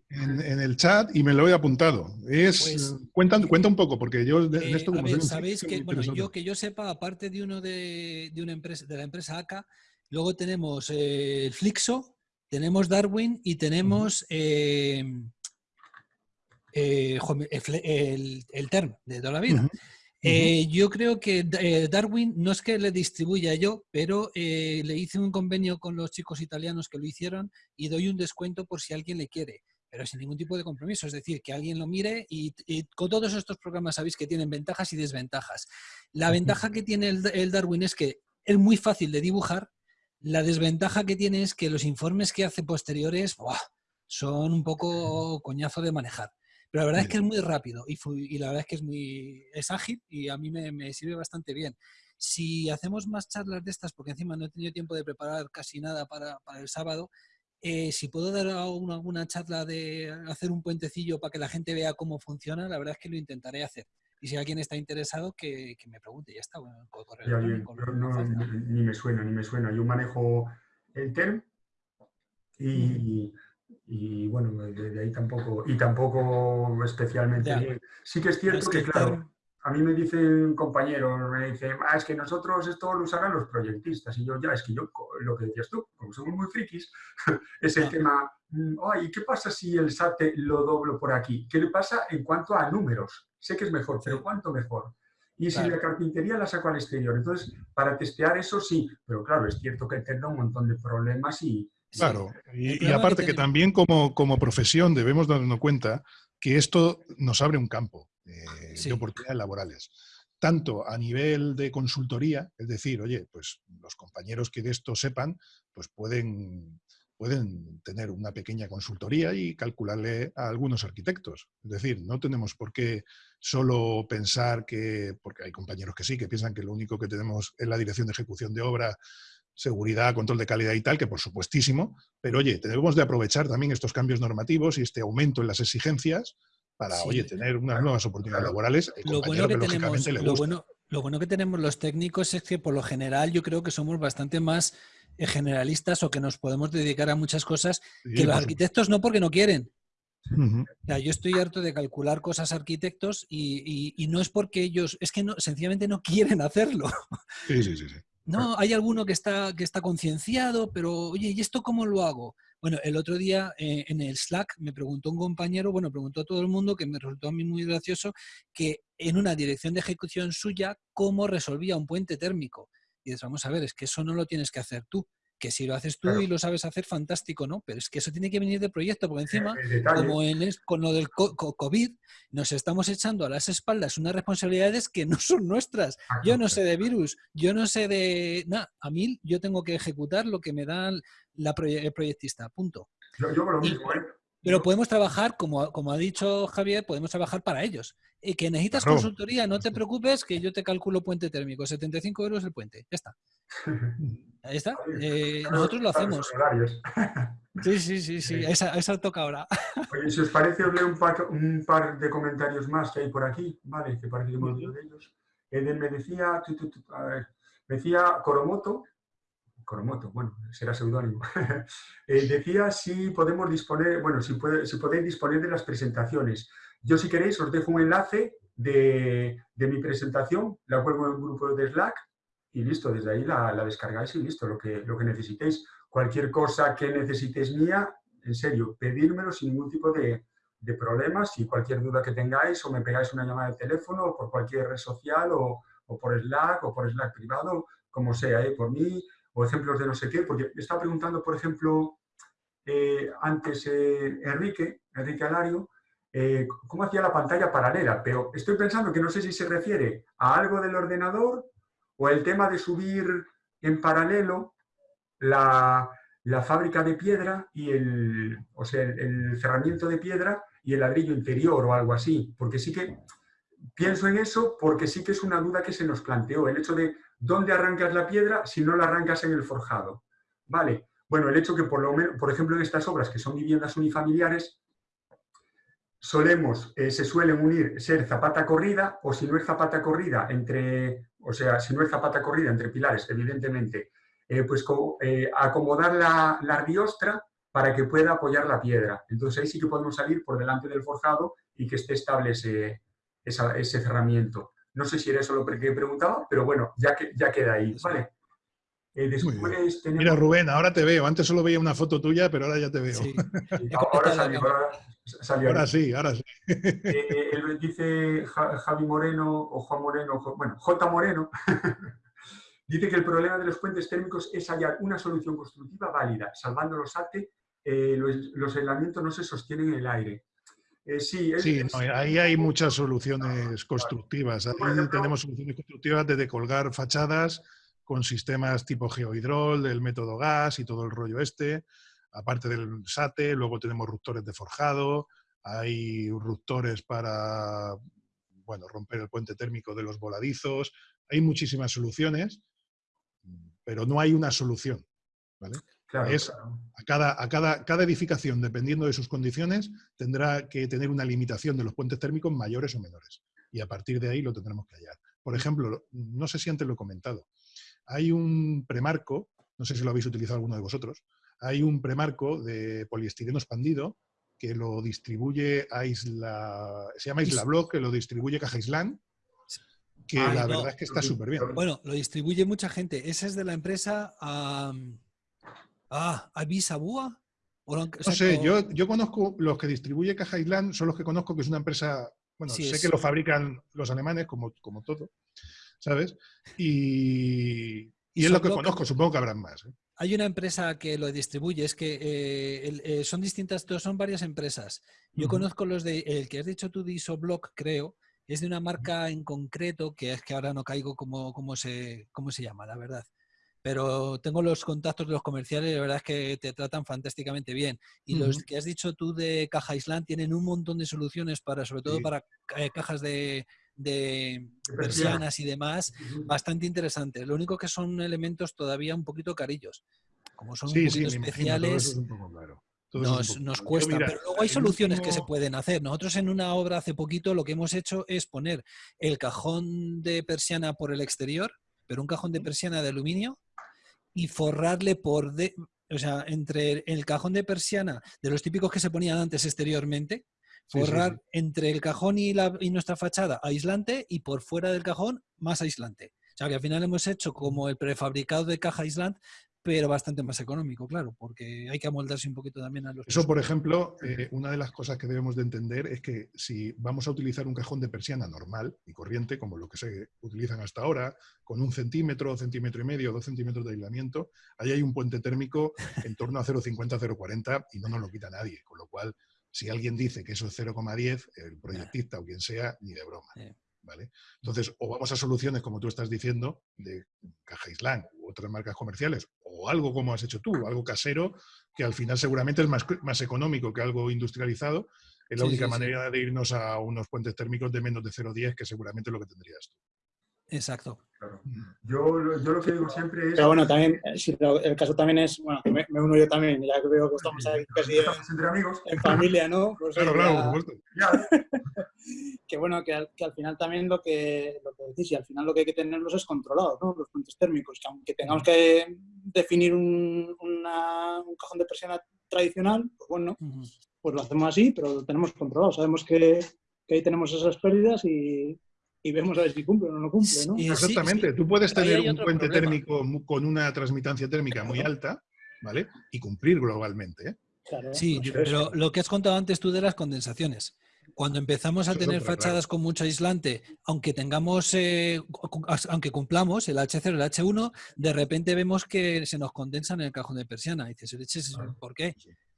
en, el chat y me lo he apuntado. Es, pues, cuenta, un poco, porque yo de, eh, esto como Sabéis que, bueno, yo que yo sepa, aparte de uno de, una empresa, de la empresa ACA, luego tenemos eh, Flixo, tenemos Darwin y tenemos eh, el, el, TERM de toda la vida. Eh, yo creo que eh, Darwin no es que le distribuya yo, pero eh, le hice un convenio con los chicos italianos que lo hicieron y doy un descuento por si alguien le quiere, pero sin ningún tipo de compromiso. Es decir, que alguien lo mire y, con todos estos programas sabéis que tienen ventajas y desventajas. La ventaja que tiene el, Darwin es que es muy fácil de dibujar. La desventaja que tiene es que los informes que hace posteriores son un poco coñazo de manejar. Pero la verdad es que es muy rápido y, la verdad es que es muy es ágil y a mí me, sirve bastante bien. Si hacemos más charlas de estas, porque encima no he tenido tiempo de preparar casi nada para, el sábado, eh, si puedo dar alguna, charla de hacer un puentecillo para que la gente vea cómo funciona, la verdad es que lo intentaré hacer. Y si alguien está interesado, que, me pregunte. Ya está, bueno, ni me suena, ni me suena. Yo manejo el TERM y, y bueno, de, ahí tampoco, y tampoco especialmente bien. Sí que es cierto que, claro, a mí me dicen compañeros, me dicen, ah, es que nosotros esto lo usarán los proyectistas, y yo, ya, es que yo, lo que decías tú, como somos muy frikis, (laughs) es el tema, mm, ay, ¿qué pasa si el SAT lo doblo por aquí? ¿Qué le pasa en cuanto a números? Sé que es mejor, pero ¿cuánto mejor? Y si la carpintería la saco al exterior. Entonces, para testear eso sí, pero claro, es cierto que tendrá un montón de problemas y, Claro, y, aparte que, también como, como, profesión debemos darnos cuenta que esto nos abre un campo eh, de oportunidades laborales. Tanto a nivel de consultoría, es decir, oye, pues los compañeros que de esto sepan, pues pueden, pueden tener una pequeña consultoría y calcularle a algunos arquitectos. Es decir, no tenemos por qué solo pensar que, porque hay compañeros que sí, que piensan que lo único que tenemos es la dirección de ejecución de obra seguridad, control de calidad y tal, que por supuestísimo, pero oye, debemos de aprovechar también estos cambios normativos y este aumento en las exigencias para, oye, tener unas nuevas oportunidades laborales. Lo bueno que, tenemos, lo bueno, lo bueno que tenemos los técnicos es que por lo general yo creo que somos bastante más eh, generalistas o que nos podemos dedicar a muchas cosas que los arquitectos no porque no quieren. yo estoy harto de calcular cosas arquitectos y, y, no es porque ellos, es que no, sencillamente no quieren hacerlo. Sí, sí, sí. sí. No, hay alguno que está, que está concienciado, pero oye, ¿y esto cómo lo hago? Bueno, el otro día eh, en el Slack me preguntó un compañero, bueno, preguntó a todo el mundo, que me resultó a mí muy gracioso, que en una dirección de ejecución suya, ¿cómo resolvía un puente térmico? Y dices, vamos a ver, es que eso no lo tienes que hacer tú que si lo haces tú y lo sabes hacer, fantástico, ¿no? Pero es que eso tiene que venir de proyecto, porque encima, como en con lo del COVID, nos estamos echando a las espaldas unas responsabilidades que no son nuestras. Ah, yo no sé de virus, yo no sé de... Nada, a mí yo tengo que ejecutar lo que me da la el proyectista, punto. Yo, lo mismo, ¿eh? Pero podemos trabajar, como, como ha dicho Javier, podemos trabajar para ellos. Y que necesitas consultoría, no te preocupes, que yo te calculo puente térmico. 75 euros el puente. Ya está. (laughs) Ahí está. Eh, nosotros lo hacemos. (laughs) Sí, sí, sí, sí. Esa, esa toca ahora. (laughs) Oye, si os parece, os leo un par, un par, de comentarios más que hay por aquí, ¿vale? Que parece que hemos de ellos. Eden me decía, a ver, me decía Coromoto, Coromoto, bueno, será seudónimo. (laughs) Eh, decía si podemos disponer, bueno, si, puede, si podéis disponer de las presentaciones. Yo si queréis os dejo un enlace de, mi presentación, la cuelgo en un grupo de Slack y listo, desde ahí la, descargáis y listo, lo que, lo que necesitéis. Cualquier cosa que necesitéis mía, en serio, pedírmelo sin ningún tipo de, de problemas y cualquier duda que tengáis o me pegáis una llamada de teléfono o por cualquier red social o, por Slack o por Slack privado, como sea, ¿eh? por mí o ejemplos de no sé qué, porque me estaba preguntando, por ejemplo, eh, antes eh, Enrique, Enrique Alario, eh, cómo hacía la pantalla paralela, pero estoy pensando que no sé si se refiere a algo del ordenador o el tema de subir en paralelo la, fábrica de piedra y el, o sea, el, cerramiento de piedra y el ladrillo interior o algo así, porque sí que pienso en eso porque sí que es una duda que se nos planteó, el hecho de dónde arrancas la piedra si no la arrancas en el forjado. Vale, bueno, el hecho que por lo menos, por ejemplo, en estas obras que son viviendas unifamiliares, solemos, eh, se suelen unir ser zapata corrida o si no es zapata corrida entre, o sea, si no es zapata corrida entre pilares, evidentemente, eh, pues eh, acomodar la, la para que pueda apoyar la piedra. Entonces ahí sí que podemos salir por delante del forjado y que esté estable ese, ese cerramiento. No sé si era eso lo que preguntaba, pero bueno, ya, que, ya queda ahí, ¿vale? Mira, Rubén, ahora te veo. Antes solo veía una foto tuya, pero ahora ya te veo. (laughs) ahora salió, ahora, sí, ahora sí. Eh, (laughs) él dice Javi Moreno o Juan Moreno, bueno, J. Moreno, (laughs) dice que el problema de los puentes térmicos es hallar una solución constructiva válida, salvando los ATE, eh, los, aislamientos no se sostienen en el aire. Eh, sí, ahí hay muchas soluciones constructivas. Ahí tenemos soluciones constructivas desde colgar fachadas con sistemas tipo geohidrol, del método gas y todo el rollo este, aparte del SATE, luego tenemos ruptores de forjado, hay ruptores para bueno, romper el puente térmico de los voladizos, hay muchísimas soluciones, pero no hay una solución. es A, cada, a cada, cada, edificación, dependiendo de sus condiciones, tendrá que tener una limitación de los puentes térmicos mayores o menores. Y a partir de ahí lo tendremos que hallar. Por ejemplo, no sé si antes lo he comentado, hay un premarco, no sé si lo habéis utilizado alguno de vosotros, hay un premarco de poliestireno expandido que lo distribuye a Isla, se llama Isla Block, que lo distribuye Caja Island, que la verdad es que está súper bien. Bueno, lo distribuye mucha gente. Ese es de la empresa ah, Avisabúa. no sé, yo, yo conozco los que distribuye Caja Island, son los que conozco que es una empresa, bueno, sé que lo fabrican los alemanes, como, como todo, ¿sabes? Y, y es lo que conozco, supongo que habrán más. ¿eh? Hay una empresa que lo distribuye, es que eh, eh, son distintas, son varias empresas. Yo conozco los de, el que has dicho tú de Isoblock, creo, es de una marca en concreto, que es que ahora no caigo cómo, cómo, se, cómo se llama, la verdad. Pero tengo los contactos de los comerciales y la verdad es que te tratan fantásticamente bien. Y los que has dicho tú de Caja Island tienen un montón de soluciones para, sobre todo para cajas de, de persianas y demás, bastante interesantes. Lo único que son elementos todavía un poquito carillos. Como son un poquito especiales, nos, cuesta. pero luego hay soluciones que se pueden hacer. Nosotros en una obra hace poquito lo que hemos hecho es poner el cajón de persiana por el exterior, pero un cajón de persiana de aluminio, y forrarle por... De, o sea, entre el cajón de persiana, de los típicos que se ponían antes exteriormente, forrar entre el cajón y, la, y nuestra fachada aislante y por fuera del cajón más aislante. O sea que al final hemos hecho como el prefabricado de caja aislante, pero bastante más económico, claro, porque hay que amoldarse un poquito también a los... Eso, por ejemplo, eh, una de las cosas que debemos de entender es que si vamos a utilizar un cajón de persiana normal y corriente, como lo que se utilizan hasta ahora, con un centímetro, centímetro y medio, dos centímetros de aislamiento, ahí hay un puente térmico en torno a 0,50, 0,40 y no nos lo quita nadie, con lo cual si alguien dice que eso es 0,10, el proyectista o quien sea, ni de broma. ¿vale? Entonces, o vamos a soluciones, como tú estás diciendo, de Caja Island u otras marcas comerciales, o algo como has hecho tú, algo casero, que al final seguramente es más, más económico que algo industrializado. Es la única manera de irnos a unos puentes térmicos de menos de 0,10, que seguramente es lo que tendrías tú. Exacto. Yo, yo, lo que digo siempre es... Pero bueno, también, eh, el caso también es, bueno, me, me, uno yo también, ya que veo que estamos ahí casi entre amigos. en familia, ¿no? (laughs) Pues claro, claro, por supuesto. (laughs) que bueno, que al, que al, final también lo que, lo que decís, y al final lo que hay que tenerlos es controlados, ¿no? Los puentes térmicos, que aunque tengamos que definir un, una, un cajón de persiana tradicional, pues bueno, pues lo hacemos así, pero lo tenemos controlado. Sabemos que, que ahí tenemos esas pérdidas y, y vemos a ver si cumple o no cumple, ¿no? Exactamente. Tú puedes tener un puente térmico con una transmitancia térmica muy alta, ¿vale? Y cumplir globalmente, ¿eh? sí, pero lo que has contado antes tú de las condensaciones. Cuando empezamos a tener fachadas con mucho aislante, aunque tengamos, eh, aunque cumplamos el H0 el H1, de repente vemos que se nos condensa en el cajón de persiana. Y dices, ¿por qué?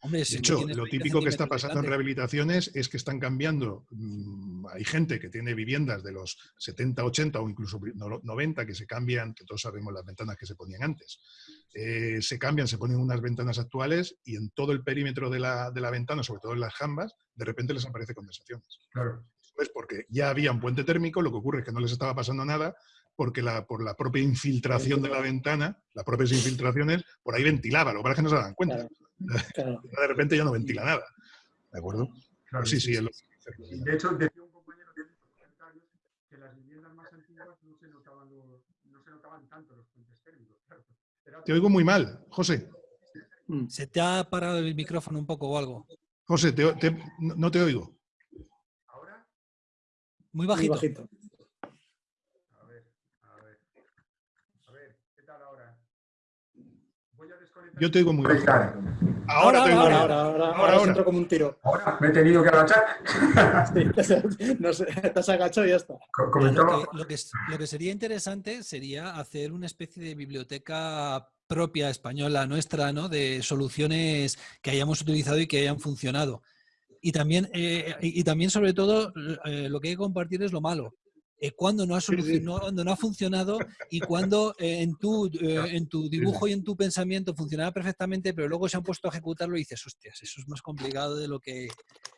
De hecho, lo típico que está pasando en rehabilitaciones es que están cambiando. Mm, hay gente que tiene viviendas de los 70, 80 o incluso 90 que se cambian, que todos sabemos las ventanas que se ponían antes. Eh, se cambian, se ponen unas ventanas actuales y en todo el perímetro de la, de la ventana, sobre todo en las jambas, de repente les aparece condensaciones. Claro. Pues porque ya había un puente térmico, lo que ocurre es que no les estaba pasando nada porque la, por la propia infiltración de la ventana, las propias infiltraciones, por ahí ventilaba, lo que pasa es que no se dan cuenta. (laughs) De repente ya no ventila nada. ¿De acuerdo? Claro, sí, sí. De hecho, decía un compañero que comentarios que las viviendas más antiguas no se notaban, no se notaban tanto los puentes térmicos. Te oigo muy mal, José. Mm. ¿Se te ha parado el micrófono un poco o algo? José, te, te, no te oigo. ¿Ahora? Muy bajito. Muy bajito. Yo te digo muy bien. Ahora, ahora, ahora, ahora, ahora, ahora, ahora, como un tiro. Ahora me he tenido que agachar. (laughs) sí, no sé, te has agachado y ya está. Lo que, lo, que, lo que sería interesante sería hacer una especie de biblioteca propia española nuestra, ¿no? De soluciones que hayamos utilizado y que hayan funcionado. Y también, eh, y también sobre todo, eh, lo que hay que compartir es lo malo. Eh, cuando no ha, cuando no ha funcionado y cuando eh, en, tu, eh, en tu dibujo y en tu pensamiento funcionaba perfectamente, pero luego se han puesto a ejecutarlo y dices, hostias, eso es más complicado de lo que,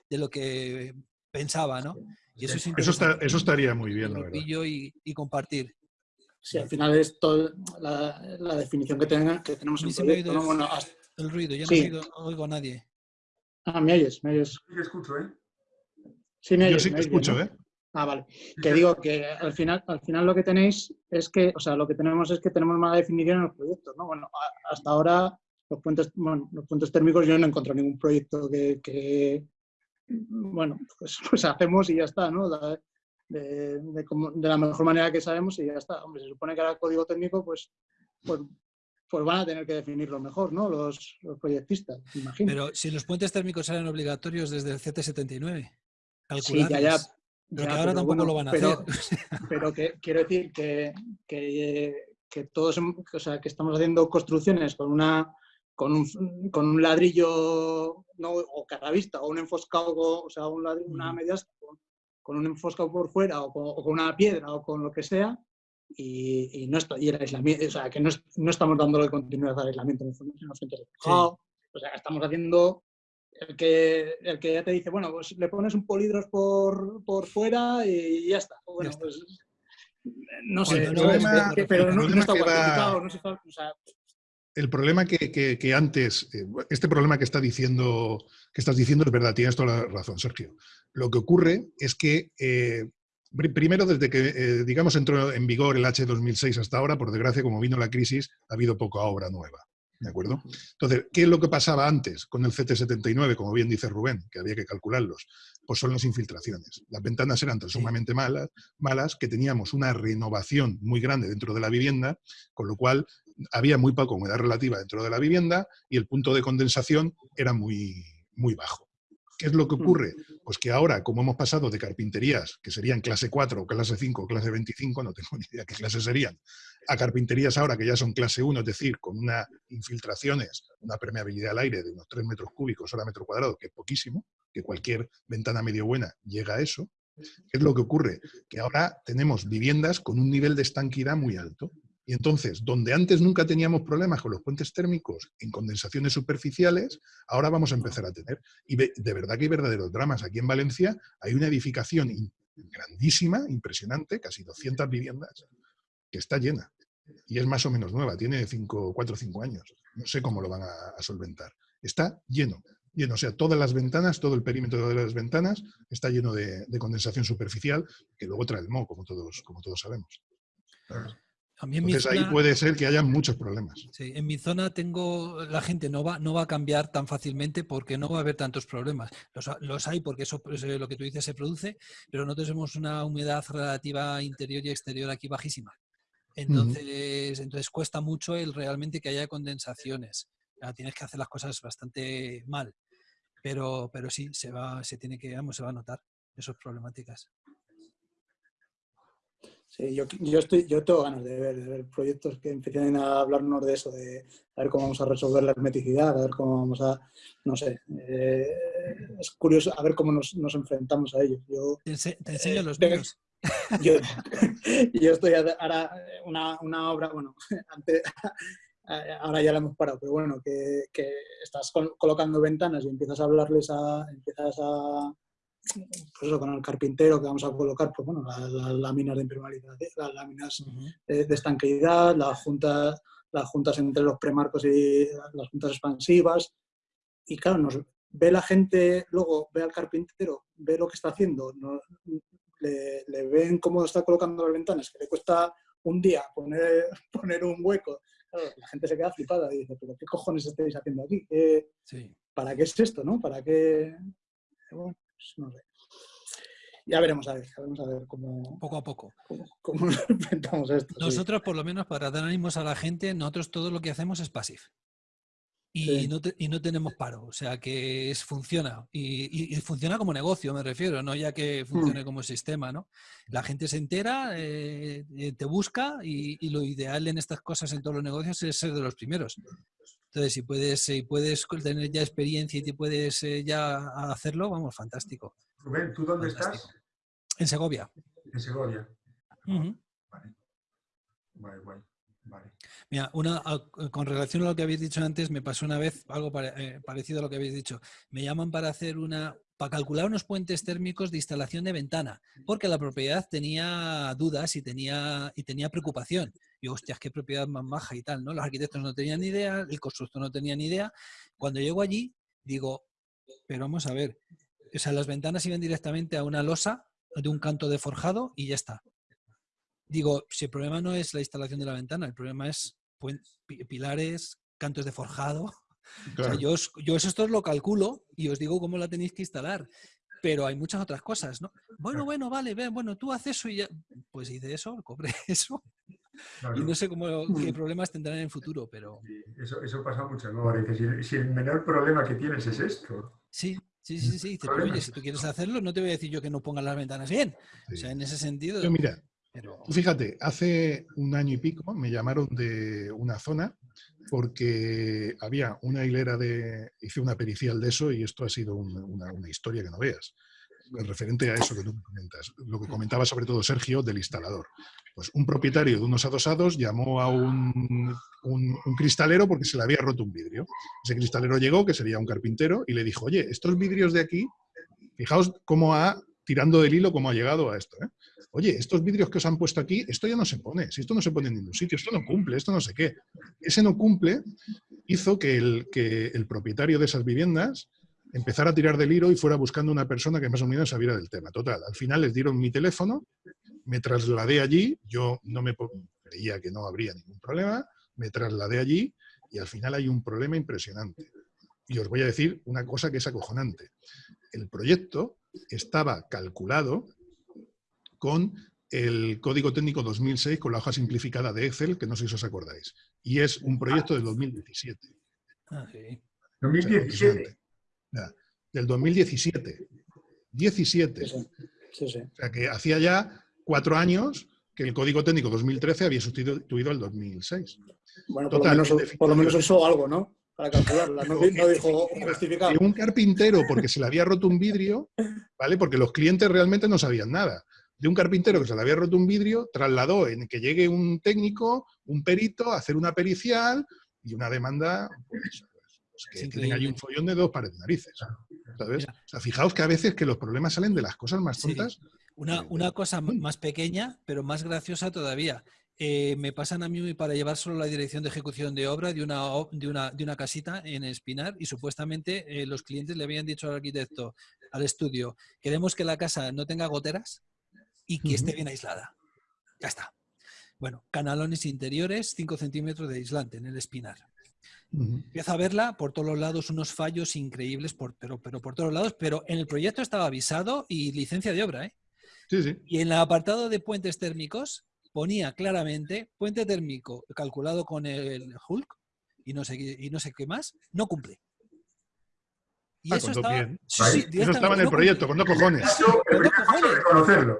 de lo que pensaba, ¿no? Y eso, es eso, eso estaría muy bien, la verdad. Y, y compartir. Sí, al final es toda la, la, definición que, tenga, que tenemos en proyecto, ¿no? bueno, hasta... El ruido, yo no oigo, oigo, a nadie. Ah, me oyes, me oyes. Sí, escucho, ¿eh? Sí, me oyes, Yo sí que escucho, ¿eh? Ah, vale. Que digo que al final, al final lo que tenéis es que, o sea, lo que tenemos es que tenemos más definición en los proyectos, ¿no? Bueno, hasta ahora los puentes, bueno, los puentes térmicos yo no he encontrado ningún proyecto que, bueno, pues, (laughs) pues, hacemos y ya está, ¿no? De, de, la mejor manera que sabemos y ya está. Hombre, se supone que ahora código técnico, pues, pues, pues van a tener que definirlo mejor, ¿no? Los, los proyectistas, imagino. Pero si los puentes térmicos eran obligatorios desde el CT79. Sí, ya, ya, pero que ahora tampoco lo van a hacer. (laughs) Pero que quiero decir que, que, que, todos, o sea, que estamos haciendo construcciones con una con un, con un ladrillo no, o carravista o un enfoscado, o sea, un ladrillo, una media con, un enfoscado por fuera o con, una piedra o con lo que sea y, y no y el aislamiento, o sea, que no, no estamos dándole continuidad al aislamiento en los centros de O sea, estamos haciendo el que, el que ya te dice, bueno, pues le pones un polidros por, por fuera y ya está. Bueno, pues no sé, el problema, pero no, está cuantificado, no se, o sea, el problema que, que, que, antes, eh, este problema que, está diciendo, que estás diciendo es verdad, tienes toda la razón, Sergio. Lo que ocurre es que, eh, primero, desde que, eh, digamos, entró en vigor el H2006 hasta ahora, por desgracia, como vino la crisis, ha habido poca obra nueva. ¿De acuerdo? Entonces, ¿qué es lo que pasaba antes con el CT79, como bien dice Rubén, que había que calcularlos? Pues son las infiltraciones. Las ventanas eran tan sumamente malas, malas que teníamos una renovación muy grande dentro de la vivienda, con lo cual había muy poca humedad relativa dentro de la vivienda y el punto de condensación era muy, muy bajo. ¿Qué es lo que ocurre? Pues que ahora, como hemos pasado de carpinterías, que serían clase 4, o clase 5, o clase 25, no tengo (laughs) ni idea qué clase serían, a carpinterías ahora que ya son clase 1, es decir, con unas infiltraciones, una permeabilidad al aire de unos 3 metros cúbicos hora metro cuadrado, que es poquísimo, que cualquier ventana medio buena llega a eso, ¿qué es lo que ocurre? Que ahora tenemos viviendas con un nivel de estanquidad muy alto. Y entonces, donde antes nunca teníamos problemas con los puentes térmicos en condensaciones superficiales, ahora vamos a empezar a tener. Y de verdad que hay verdaderos dramas. Aquí en Valencia hay una edificación grandísima, impresionante, casi 200 viviendas, que está llena y es más o menos nueva, tiene cinco, cuatro o cinco años. No sé cómo lo van a, solventar. Está lleno, lleno. O sea, todas las ventanas, todo el perímetro de las ventanas está lleno de, condensación superficial que luego trae el moho, como todos, como todos sabemos. Entonces ahí puede ser que haya muchos problemas. Sí, en mi zona tengo, la gente no va, no va a cambiar tan fácilmente porque no va a haber tantos problemas. Los, hay porque eso pues, eh, lo que tú dices se produce, pero nosotros tenemos una humedad relativa interior y exterior aquí bajísima. Entonces, entonces cuesta mucho el realmente que haya condensaciones. tienes que hacer las cosas bastante mal. Pero, pero sí, se va, se tiene que, vamos, se va a notar esas problemáticas. Sí, yo, yo, estoy, yo tengo ganas de ver, de ver proyectos que empiecen a hablarnos de eso, de a ver cómo vamos a resolver la hermeticidad, a ver cómo vamos a, no sé, eh, es curioso a ver cómo nos, nos enfrentamos a ellos. Yo, te, enseño los vídeos. Yo, estoy ahora una, obra, bueno, antes, ahora ya la hemos parado, pero bueno, que, estás colocando ventanas y empiezas a hablarles a, empiezas a, pues eso, con el carpintero que vamos a colocar, pues bueno, las, láminas de impermeabilidad, las láminas de, estanqueidad, las juntas, las juntas entre los premarcos y las juntas expansivas. Y claro, nos ve la gente, luego ve al carpintero, ve lo que está haciendo, le, ven cómo está colocando las ventanas, que le cuesta un día poner, (laughs) poner un hueco. la gente se queda flipada y dice, pero ¿qué cojones estáis haciendo aquí? ¿Para qué es esto? ¿no? ¿Para qué? Bueno, pues no sé. Ya veremos a ver, veremos a ver cómo... Poco a poco. Cómo, (laughs) nos enfrentamos a esto. Nosotros, por lo menos, para dar ánimos a la gente, nosotros todo lo que hacemos es pasivo y, no y, no tenemos paro, o sea que es, funciona. Y, funciona como negocio, me refiero, no ya que mm. funcione como sistema, ¿no? La gente se entera, eh, eh, te busca y, lo ideal en estas cosas, en todos los negocios, es ser de los primeros. Entonces, si puedes, si puedes tener ya experiencia y te puedes eh, ya hacerlo, vamos, fantástico. Rubén, ¿tú dónde estás? En Segovia. En Segovia. Vale. Vale, Mira, una, con relación a lo que habéis dicho antes, me pasó una vez algo eh, parecido a lo que habéis dicho. Me llaman para hacer una, para calcular unos puentes térmicos de instalación de ventana, porque la propiedad tenía dudas y tenía, y tenía preocupación. Y hostias, qué propiedad más maja y tal, ¿no? Los arquitectos no tenían ni idea, el constructor no tenía ni idea. Cuando llego allí, digo, pero vamos a ver, o sea, las ventanas iban directamente a una losa de un canto de forjado y ya está digo, si el problema no es la instalación de la ventana, el problema es pilares, cantos de forjado. yo, yo eso esto lo calculo y os digo cómo la tenéis que instalar. Pero hay muchas otras cosas, ¿no? Bueno, bueno, vale, bueno, tú haces eso y ya. Pues hice eso, cobré (laughs) eso. Y no sé cómo, qué mm. problemas tendrán en el futuro, pero... eso, eso pasa mucho, ¿no? Si, si, el menor problema que tienes es esto. Sí, sí, sí, sí. oye, si tú quieres hacerlo, no te voy a decir yo que no pongas las ventanas bien. O sea, en ese sentido... Yo, mira, Fíjate, hace un año y pico me llamaron de una zona porque había una hilera de... Hice una pericial de eso y esto ha sido una, historia que no veas. Referente a eso que tú comentas. Lo que comentaba sobre todo Sergio del instalador. Pues un propietario de unos adosados llamó a un, un, cristalero porque se le había roto un vidrio. Ese cristalero llegó, que sería un carpintero, y le dijo, oye, estos vidrios de aquí, fijaos cómo ha, tirando del hilo, cómo ha llegado a esto. ¿eh? oye, estos vidrios que os han puesto aquí, esto ya no se pone, si esto no se pone en ningún sitio, esto no cumple, esto no sé qué. Ese no cumple hizo que el, que el propietario de esas viviendas empezara a tirar del hilo y fuera buscando una persona que más o menos sabiera del tema. Total, al final les dieron mi teléfono, me trasladé allí, yo no me creía que no habría ningún problema, me trasladé allí y al final hay un problema impresionante. Y os voy a decir una cosa que es acojonante. El proyecto estaba calculado con el Código Técnico 2006 con la hoja simplificada de Excel, que no sé si os acordáis. Y es un proyecto del 2017. Ah, sí. 2017. del 2017. 17. Sí, sí. O sea, que hacía ya cuatro años que el Código Técnico 2013 había sustituido el 2006. Bueno, por, lo menos, eso algo, ¿no? Para calcularla, no, dijo justificado. un carpintero, porque se le había roto un vidrio, ¿vale? Porque los clientes realmente no sabían nada de un carpintero que se le había roto un vidrio, trasladó en que llegue un técnico, un perito, a hacer una pericial y una demanda pues, pues, que tienen ahí un follón de dos pares de narices. ¿sabes? O sea, fijaos que a veces que los problemas salen de las cosas más tontas. Una, una, cosa más pequeña, pero más graciosa todavía. Eh, me pasan a mí para llevar solo la dirección de ejecución de obra de una, de una, de una casita en Espinar y supuestamente eh, los clientes le habían dicho al arquitecto, al estudio, queremos que la casa no tenga goteras y que esté bien aislada. Ya está. Bueno, canalones interiores, 5 centímetros de aislante en el Espinar. Empieza a verla por todos los lados, unos fallos increíbles, por, pero, pero por todos lados, pero en el proyecto estaba avisado y licencia de obra. ¿eh? Sí, sí. Y en el apartado de puentes térmicos ponía claramente puente térmico calculado con el Hulk y no sé, y no sé qué más, no cumple. Y ah, eso, estaba, sí, eso estaba en el proyecto, con dos cojones. Con dos cojones.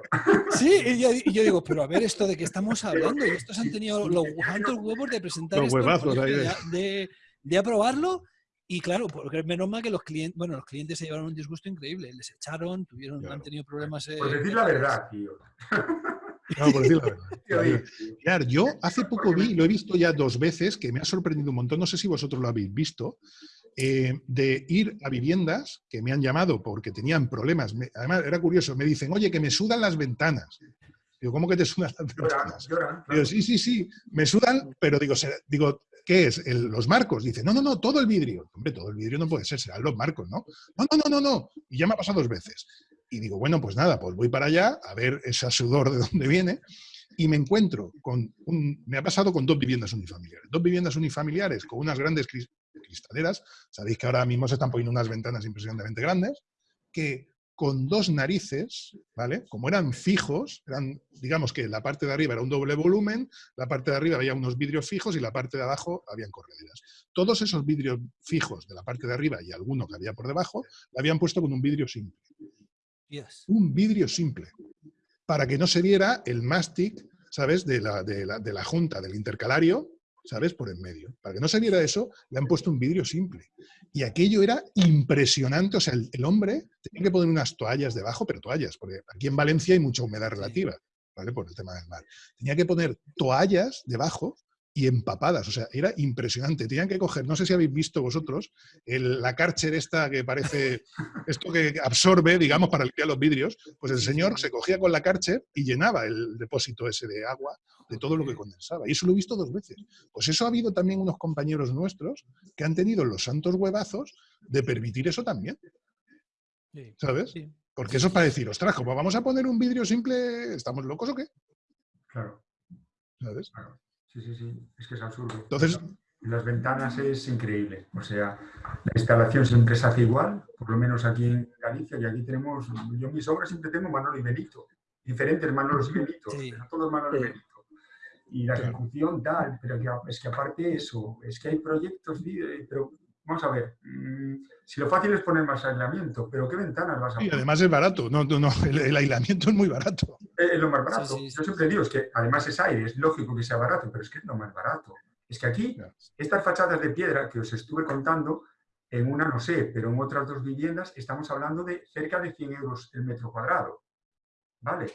Sí, y yo, y yo, digo, pero a ver, esto de qué estamos hablando, y estos han tenido los altos huevos de presentar los esto, huevazos ahí de, de, de, aprobarlo, y claro, porque menos mal que los clientes, bueno, los clientes se llevaron un disgusto increíble, les echaron, tuvieron, claro. han tenido problemas. Eh, por decir la verdad, tío. No, por decir la verdad. (laughs) Claro, yo hace poco vi, lo he visto ya dos veces, que me ha sorprendido un montón, no sé si vosotros lo habéis visto, eh, de ir a viviendas que me han llamado porque tenían problemas. Me, además, era curioso, me dicen, oye, que me sudan las ventanas. Digo, ¿cómo que te sudan las ventanas? Digo, sí, sí, sí, me sudan, pero digo, se, digo ¿qué es? El, los marcos. Dice, no, no, no, todo el vidrio. Hombre, todo el vidrio no puede ser, serán los marcos, ¿no? No, no, no, no, no. Y ya me ha pasado dos veces. Y digo, bueno, pues nada, pues voy para allá a ver ese sudor de dónde viene y me encuentro con un... Me ha pasado con dos viviendas unifamiliares. Dos viviendas unifamiliares con unas grandes cristaleras. Sabéis que ahora mismo se están poniendo unas ventanas impresionantemente grandes, que con dos narices, ¿vale? Como eran fijos, eran, digamos que la parte de arriba era un doble volumen, la parte de arriba había unos vidrios fijos y la parte de abajo habían correderas. Todos esos vidrios fijos de la parte de arriba y alguno que había por debajo, la habían puesto con un vidrio simple. Yes. Un vidrio simple. Para que no se viera el mástic, ¿sabes? De la, de la, de la junta, del intercalario, ¿sabes? Por en medio. Para que no se viera eso, le han puesto un vidrio simple. Y aquello era impresionante. O sea, el, el, hombre tenía que poner unas toallas debajo, pero toallas, porque aquí en Valencia hay mucha humedad relativa, ¿vale? Por el tema del mar. Tenía que poner toallas debajo y empapadas, o sea, era impresionante. Tenían que coger, no sé si habéis visto vosotros, el, la Karcher esta que parece, (laughs) esto que absorbe, digamos, para limpiar los vidrios, pues el señor se cogía con la Karcher y llenaba el depósito ese de agua de todo lo que condensaba. Y eso lo he visto dos veces. Pues eso ha habido también unos compañeros nuestros que han tenido los santos huevazos de permitir eso también. ¿Sabes? Porque eso es para decir, ostras, como vamos a poner un vidrio simple, ¿estamos locos o qué? Claro. ¿Sabes? Claro. Sí, sí, sí, es que es absurdo. Entonces, las ventanas es increíble. O sea, la instalación siempre se hace igual, por lo menos aquí en Galicia, y aquí tenemos, yo en mis obras siempre tengo Manolo y Benito, diferentes Manolos y Benito, sí. no todos Manolo y Benito. Y la ejecución tal, pero que, es que aparte eso, es que hay proyectos, pero vamos a ver, mmm, si lo fácil es poner más aislamiento, pero ¿qué ventanas vas a poner? Y además es barato, no, no, el, el, aislamiento es muy barato. Es lo más barato. Sí, sí, Yo siempre digo, es que además es aire, es lógico que sea barato, pero es que es lo más barato. Es que aquí, estas fachadas de piedra que os estuve contando, en una no sé, pero en otras dos viviendas estamos hablando de cerca de 100 euros el metro cuadrado. ¿Vale?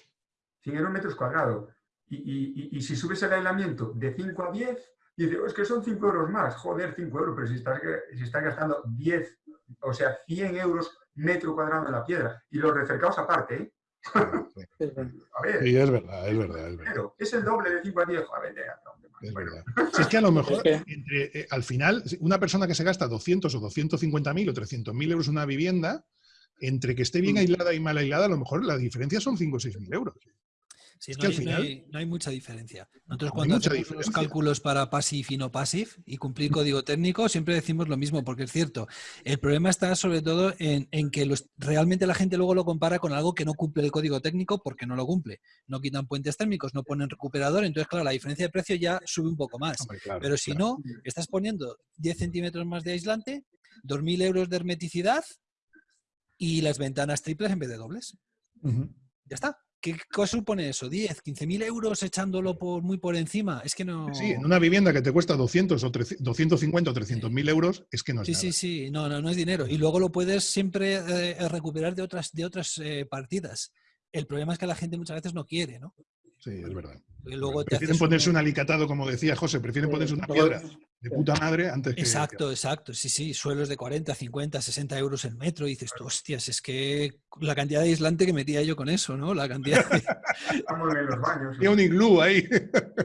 100 euros metros cuadrados. Y, y, y, y si subes el aislamiento de 5 a 10, y dice, oh, es que son 5 euros más. Joder, 5 euros, pero si estás, si estás gastando 10, o sea, 100 euros metro cuadrado en la piedra. Y los recercados aparte, ¿eh? (laughs) a ver. Sí, es verdad, es verdad. Es, verdad. es el doble de 5 a 10. A ver, es verdad. Si es que a lo (laughs) mejor, entre, eh, al final, una persona que se gasta 200 o 250 mil o 300 mil euros en una vivienda, entre que esté bien mm. aislada y mal aislada, a lo mejor la diferencia son 5 o 6 mil euros. Sí, es no, que hay, final, no, hay, no, hay, mucha diferencia. Nosotros cuando hacemos diferencia. los cálculos para passive y no passive y cumplir código técnico, siempre decimos lo mismo, porque es cierto. El problema está sobre todo en, en que los, realmente la gente luego lo compara con algo que no cumple el código técnico porque no lo cumple. No quitan puentes térmicos, no ponen recuperador, entonces claro, la diferencia de precio ya sube un poco más. Hombre, claro, Pero si claro. no, estás poniendo 10 centímetros más de aislante, 2.000 euros de hermeticidad y las ventanas triples en vez de dobles. Uh -huh. Ya está. ¿Qué supone eso? ¿10, 15 mil euros echándolo por, muy por encima? Es que no... Sí, en una vivienda que te cuesta 200 o 300, 250 o 300 mil euros, es que no es Sí, nada. sí, sí, no, no, no es dinero. Y luego lo puedes siempre eh, recuperar de otras, de otras eh, partidas. El problema es que la gente muchas veces no quiere, ¿no? Sí, es verdad. Luego te prefieren haces ponerse un- un alicatado, como decía José, prefieren ponerse una piedra de puta madre antes que... Exacto, exacto. Sí, sí, suelos de 40, 50, 60 euros el metro. Y dices tú, hostias, es que la cantidad de aislante que metía yo con eso, ¿no? La cantidad de- (laughs) Estamos en los baños. Había un iglú ahí.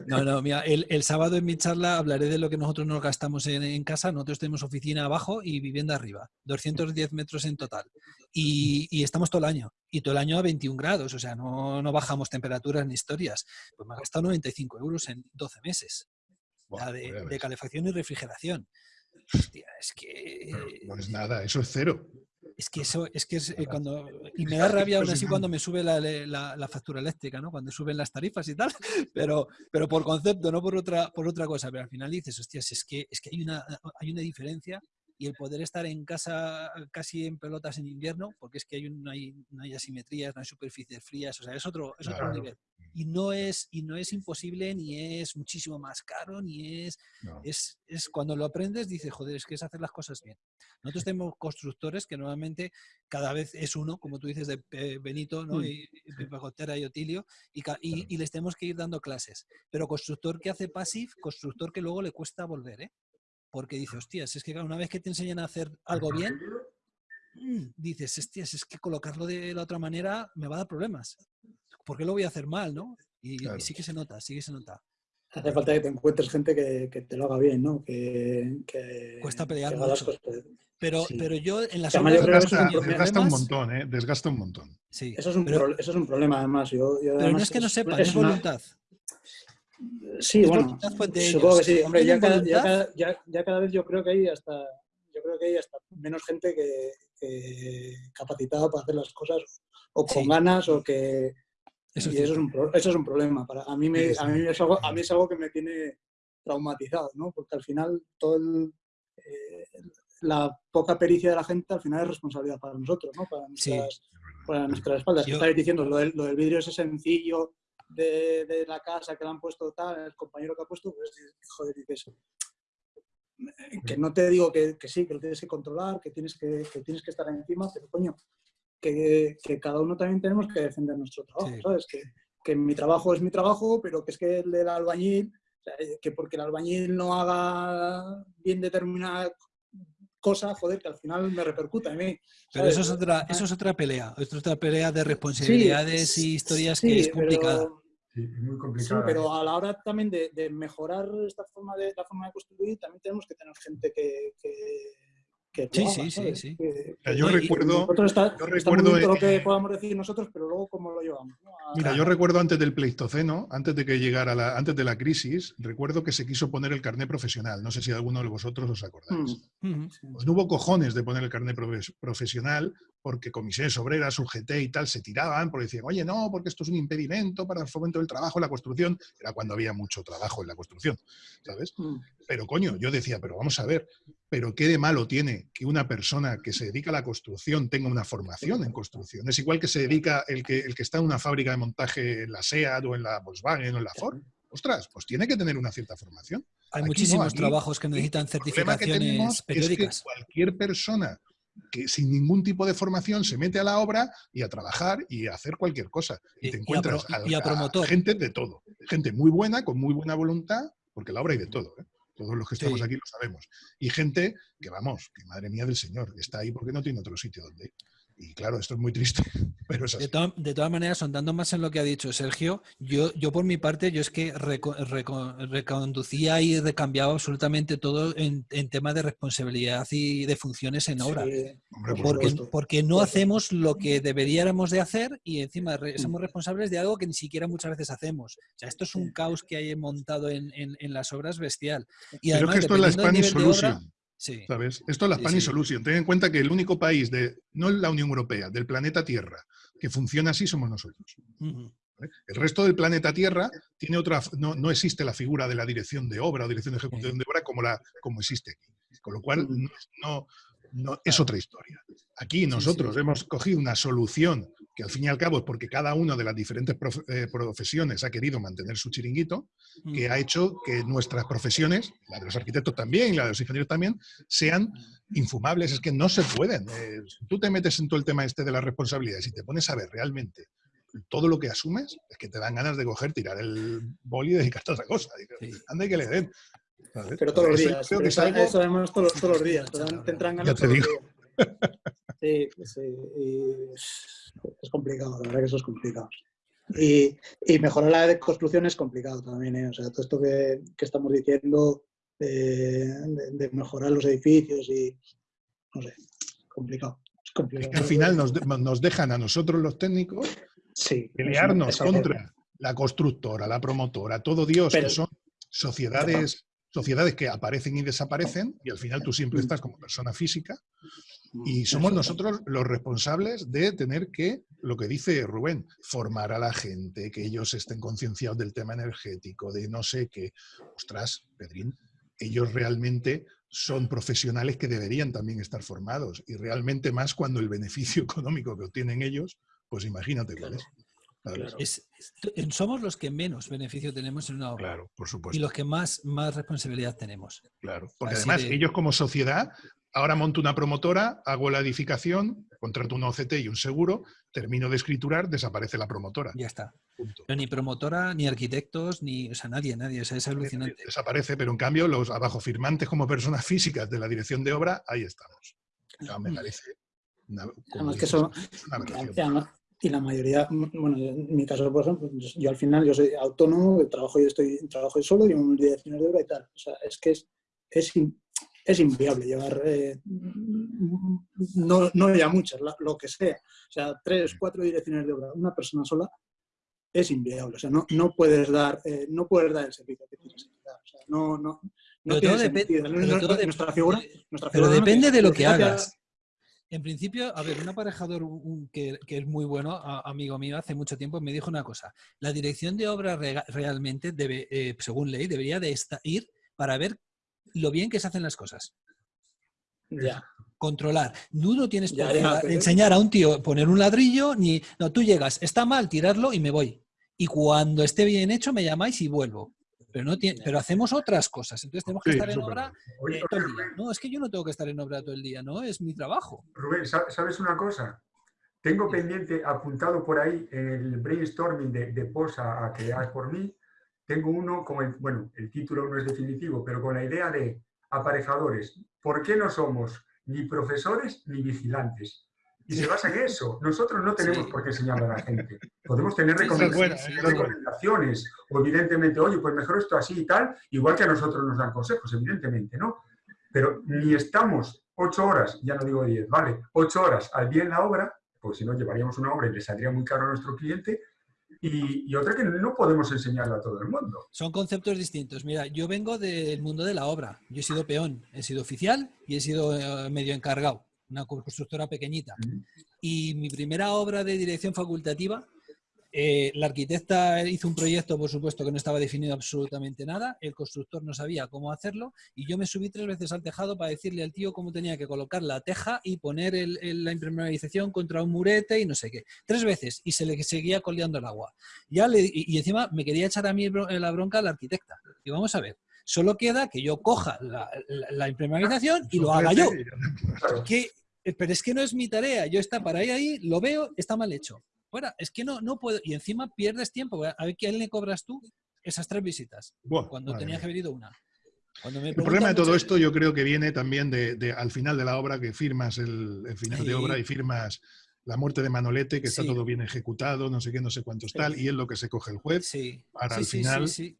No, no, mira, el, el sábado en mi charla hablaré de lo que nosotros nos gastamos en, en casa. Nosotros tenemos oficina abajo y vivienda arriba. 210 metros en total. Y, y estamos todo el año. Y todo el año a 21 grados. O sea, no, no bajamos temperaturas ni historias. Pues me ha gastado 95 euros en 12 meses. Buah, la de, calefacción y refrigeración. Hostia, es que... No es nada, eso es cero. Es que eso, es que es eh, cuando. Y me da rabia aún así cuando me sube la, la- la factura eléctrica, ¿no? Cuando suben las tarifas y tal. (laughs) Pero, pero por concepto, no por otra, por otra cosa. Pero al final dices, hostias, es que, es que hay una, hay una diferencia y el poder estar en casa casi en pelotas en invierno, porque es que hay no, hay, no hay asimetrías, no hay superficies frías, o sea, es otro, es otro Claro. nivel. Y no es, y no es imposible, ni es muchísimo más caro, ni es No. es, es cuando lo aprendes, dices, joder, es que es hacer las cosas bien. Nosotros (laughs) tenemos constructores que normalmente cada vez es uno, como tú dices, de Pe- Benito, ¿no? Mm. y, y Pepe Gotera y Otilio, y, y- y les tenemos que ir dando clases. Pero constructor que hace passive, constructor que luego le cuesta volver, ¿eh? Porque dice, hostias, es que claro, una vez que te enseñan a hacer algo bien, mm, dices, hostias, es que colocarlo de la otra manera me va a dar problemas. ¿Por qué lo voy a hacer mal, no? Y, sí que se nota, sí que se nota. Hace falta que te encuentres gente que, que te lo haga bien, ¿no? Que, que- Cuesta pelear que mucho. cosas. Pero, Sí. pero yo en las un Desgasta, desgasta un montón, ¿eh? Desgasta un montón. Sí, Eso es, un pero, pro- eso es un problema, además. Yo, yo pero no es que no sepan, es es una- voluntad. Sí, es bueno, supongo que sí. Hombre, ya cada, ya, cada, ya- ya cada vez yo creo que hay hasta, yo creo que hay hasta menos gente que, que capacitada para hacer las cosas o con Sí. ganas o que Eso es y eso es, un, eso es un problema. Para, a, mí me, Sí, a, mí sí. es algo, a mí es algo que me tiene traumatizado, ¿no? Porque al final todo el, eh, la poca pericia de la gente al final es responsabilidad para nosotros, ¿no? Para Sí. nuestras, para nuestras espaldas. Yo- estáis diciendo, lo del, lo del vidrio ese sencillo de, de la casa que le han puesto tal, el compañero que ha puesto, pues joder, dices, eh, que no te digo que, que sí, que lo tienes que controlar, que tienes que, que tienes que estar encima, pero coño, que, que cada uno también tenemos que defender nuestro trabajo, Sí. ¿sabes? Que, que mi trabajo es mi trabajo, pero que es que el del albañil, que porque el albañil no haga bien determinada cosa, joder, que al final me repercuta a mí. Pero eso ¿sabes? es otra, eso es otra pelea. Es otra pelea de responsabilidades y historias que sí, es complicada. pero- Sí, es muy Sí, complicado. pero a la hora también de, de mejorar esta forma de, la forma de construir, también tenemos que tener gente que, que, que Sí, sí, sí, sí. Que- que- yo recuerdo, yo está muy recuerdo, lo que eh, podamos decir nosotros, pero luego cómo lo llevamos. ¿no? A- Mira, yo recuerdo antes del Pleistoceno, antes de que llegara la, antes de la crisis, recuerdo que se quiso poner el carné profesional. No sé si alguno de vosotros os acordáis. Mm. Pues no hubo cojones de poner el carnet profe- profesional porque comisiones obreras, UGT y tal se tiraban porque decían, oye, no, porque esto es un impedimento para el fomento del trabajo en la construcción. Era cuando había mucho trabajo en la construcción, ¿sabes? mm. Pero coño, yo decía, pero vamos a ver, pero qué de malo tiene que una persona que se dedica a la construcción tenga una formación en construcción. Es igual que se dedica el que, el que está en una fábrica de montaje en la SEAT o en la Volkswagen o en la Ford. Ostras, pues tiene que tener una cierta formación. Hay Aquí no, muchísimos aquí- trabajos que necesitan el problema que tenemos certificaciones es que periódicas. cualquier persona que sin ningún tipo de formación se mete a la obra y a trabajar y a hacer cualquier cosa. Y, Y- te y a encuentras pro- al- y a promotor. gente de todo. Gente muy buena, con muy buena voluntad, porque la obra hay de todo. ¿eh? Todos los que estamos Sí. aquí lo sabemos. Y gente que, vamos, que madre mía del Señor, está ahí porque no tiene otro sitio donde ir. Y claro, esto es muy triste, (laughs) pero es así. De, to- de todas maneras, sondando más en lo que ha dicho Sergio, yo, yo por mi parte, yo es que reco- reco- reconducía y recambiaba absolutamente todo en, en tema de responsabilidad y de funciones en obra. Sí, Hombre, por Porque, supuesto. porque no hacemos lo que deberíamos de hacer y encima somos responsables de algo que ni siquiera muchas veces hacemos. O sea, esto es un caos que hay montado en, en- en las obras bestial. Y además, que esto es la Spanish Solution. Sí, ¿Sabes? Esto es la Spanish sí. Solution. Ten en cuenta que el único país de, no la Unión Europea, del planeta Tierra, que funciona así somos nosotros. El resto del planeta Tierra tiene otra, no, no existe la figura de la dirección de obra o dirección de ejecución de obra como, la, como existe aquí. Con lo cual, no, no- no- es otra historia. Aquí nosotros hemos cogido una solución que al fin y al cabo es porque cada una de las diferentes eh, profesiones ha querido mantener su chiringuito, que ha hecho que nuestras profesiones, la de los arquitectos también y la de los ingenieros también, sean infumables. Es que no se pueden. Eh, si tú te metes en todo el tema este de las responsabilidades y te pones a ver realmente todo lo que asumes es que te dan ganas de coger, tirar el boli y dedicarte a otra cosa. Anda y que le den. Pero todos los días. Pero eso, todos, todos, los días. Te, entran ganas ya te digo. Sí, sí. es complicado, la verdad que eso es complicado. Y, y, mejorar la construcción es complicado también. ¿eh? O sea, todo esto que, que estamos diciendo de, de, mejorar los edificios y no sé, complicado. Es complicado. que al final nos, nos, dejan a nosotros los técnicos sí, pelearnos contra la constructora, la promotora, todo Dios, que son sociedades, sociedades que aparecen y desaparecen y al final tú siempre estás como persona física y somos nosotros los responsables de tener que, lo que dice Rubén, formar a la gente, que ellos estén concienciados del tema energético, de no sé qué. Ostras, Pedrín, ellos realmente son profesionales que deberían también estar formados y realmente más cuando el beneficio (laughs) económico que obtienen ellos, pues imagínate cuál es. somos los que menos beneficio tenemos en una obra. Claro, por supuesto. Y los que más, más responsabilidad tenemos. Claro, porque además ellos como sociedad ahora monto una promotora, hago la edificación, contrato un OCT y un seguro, termino de escriturar, desaparece la promotora. Ya está. Pero ni promotora, ni arquitectos, ni, o sea, nadie, nadie, o sea, es alucinante. Desaparece, pero en cambio los abajo firmantes como personas (laughs) físicas de la dirección de obra, ahí estamos. me parece una, que eso, y la mayoría, bueno, en mi caso, por ejemplo, yo al final yo soy autónomo, trabajo y estoy trabajo solo, y un dirección de obra y tal. O sea, es que es, es es inviable llevar, eh, no, no ya muchas, lo que sea. O sea, tres, cuatro direcciones de obra, una persona sola, es inviable. O sea, no, no, puedes, dar, eh, no puedes dar el servicio que tienes que dar. O sea, no, no, no tiene sentido. nuestra figura, nuestra pero depende de lo que hagas. En principio, a ver, un aparejador que, que, es muy bueno, amigo mío, hace mucho tiempo me dijo una cosa. La dirección de obra realmente, debe, eh, según ley, debería de ir para ver lo bien que se hacen las cosas. Ya. Controlar. Tú no tienes qué enseñar a un tío poner un ladrillo, ni... No, tú llegas, está mal, tirarlo y me voy. Y cuando esté bien hecho me llamáis y vuelvo. Pero, no tiene, pero hacemos otras cosas. Entonces tenemos que estar en obra eh, todo el día. No, es que yo no tengo que estar en obra todo el día, ¿no? Es mi trabajo. Rubén, ¿sabes una cosa? Tengo pendiente, apuntado por ahí, en el brainstorming de, de POSA a crear por mí, tengo uno, como bueno, el título no es definitivo, pero con la idea de aparejadores. ¿Por qué no somos ni profesores ni vigilantes? Y se basa en eso. Nosotros no tenemos por qué enseñarle a la gente. Podemos tener recomendaciones, o evidentemente, oye, pues mejor esto así y tal, igual que a nosotros nos dan consejos, evidentemente, ¿no? Pero ni estamos ocho horas, ya no digo diez, vale, ocho horas al día en la obra, pues si no llevaríamos una obra y le saldría muy caro a nuestro cliente, y, otra que no podemos enseñarla a todo el mundo. Son conceptos distintos. Mira, yo vengo del mundo de la obra. Yo he sido peón, he sido oficial y he sido eh, medio encargado, una constructora pequeñita. Y mi primera obra de dirección facultativa eh, la arquitecta hizo un proyecto, por supuesto, que no estaba definido absolutamente nada, el constructor no sabía cómo hacerlo y yo me subí tres veces al tejado para decirle al tío cómo tenía que colocar la teja y poner la impermeabilización contra un murete y no sé qué. Tres veces y se le seguía coleando el agua. Ya le, y, encima me quería echar a mí la bronca a la arquitecta. Y vamos a ver, solo queda que yo coja la, impermeabilización y lo haga yo. Pero es que no es mi tarea, yo está para ahí, ahí, lo veo, está mal hecho es que no, no puedo. Y encima pierdes tiempo. A ver, ¿quién le cobras tú esas tres visitas? cuando tenías que haber ido una. el problema de todo esto yo creo que viene también de, al final de la obra, que firmas el, final de obra y firmas la muerte de Manolete, que está todo bien ejecutado, no sé qué, no sé cuántos tal, y es lo que se coge el juez para al final ser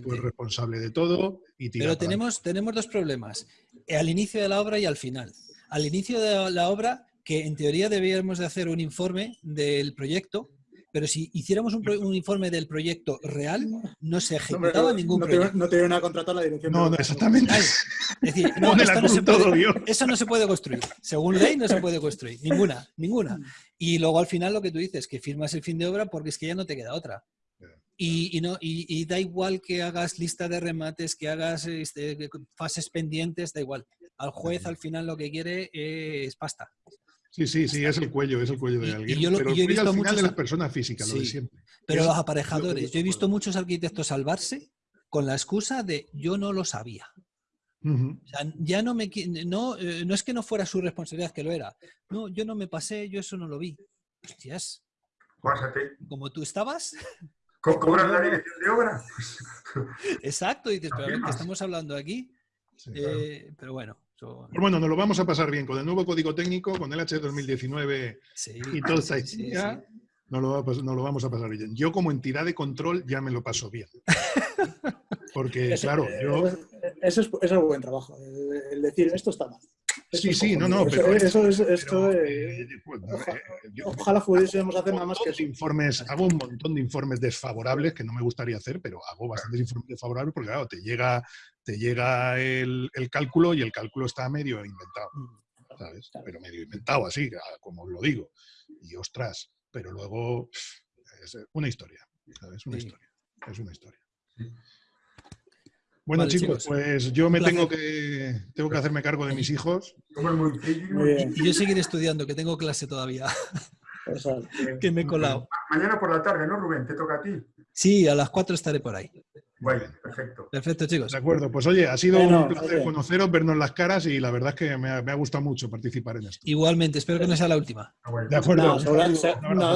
pues, responsable de todo y tirar Pero tenemos, tenemos dos problemas, al inicio de la obra y al final. Al inicio de la obra que en teoría deberíamos de hacer un informe del proyecto, pero si hiciéramos un, informe del proyecto real, no se ejecutaba ningún proyecto. no te iban a contratar la dirección. No, no exactamente. Es decir, (laughs) no, se puede, eso no se puede construir. Según ley no se puede construir. Ninguna, ninguna. Y luego al final lo que tú dices, que firmas el fin de obra porque es que ya no te queda otra. Y, no, y, da igual que hagas lista de remates, que hagas este, fases pendientes, da igual. Al juez al final lo que quiere es pasta. Sí, sí, sí, es el cuello, es el cuello de alguien. yo pero yo he visto al final de las personas físicas, lo de siempre. Pero los aparejadores, yo he visto muchos arquitectos salvarse con la excusa de yo no lo sabía. o sea, ya no me no, eh, no es que no fuera su responsabilidad que lo era. No, yo no me pasé, yo eso no lo vi. Hostias. Pásate. como tú estabas. (laughs) Co- ¿Cobras la dirección de obra? Exacto, y dices, pero a ver, ¿qué Afirmas. estamos hablando aquí? Sí, claro. Eh, pero bueno, Pues bueno, nos lo vamos a pasar bien con el nuevo código técnico, con el H 2019 sí, y toda esta sí, sí, historia, sí. Nos, lo nos vamos a pasar bien. Yo como entidad de control ya me lo paso bien. (laughs) Porque, claro, yo... Eso es, eso es buen trabajo, el, decir esto está mal. Esto Sí, es sí, no, no, Eso- pero- Eso, es, esto, pero, eh, eh, pues, eh, yo- ojalá pudiésemos hacer nada más que eso. informes, hago un montón de informes desfavorables que no me gustaría hacer, pero hago bastantes informes desfavorables porque, claro, te llega, te llega el, el cálculo y el cálculo está medio inventado, ¿sabes? Claro. Pero medio inventado así, a- como os lo digo. Y ostras, pero luego es una historia, ¿sabes? Una Sí. historia. Es una historia. Bueno, Vale, chicos, chicos. pues yo me tengo que, tengo que hacerme cargo de mis hijos. Muy bien. Y yo seguiré estudiando, que tengo clase todavía, (laughs) Que me he colado. Mañana por la tarde, ¿no, Rubén? Te toca a ti. Sí, a las 4 estaré por ahí. Bueno, perfecto. Perfecto, chicos. De acuerdo, pues oye, ha sido Bueno, un placer oye. conoceros, vernos las caras y la verdad es que me ha, me ha gustado mucho participar en esto. Igualmente, espero que no sea la última. Ah, bueno. De acuerdo.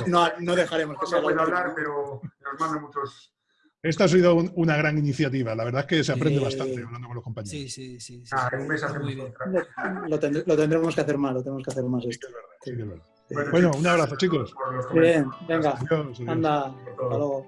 No, dejaremos que No sea puedo la última. hablar, pero nos mandan muchos... Esta ha sido un- una gran iniciativa. La verdad es que se aprende Sí. bastante hablando con los compañeros. Sí, sí, sí. sí, Ah, sí. en un mes. Lo, lo tendr- lo tendremos que hacer más, lo tenemos que hacer más esto. Sí que es verdad. Bueno, un abrazo, chicos. Bien, venga, Adiós, adiós. anda, hasta luego.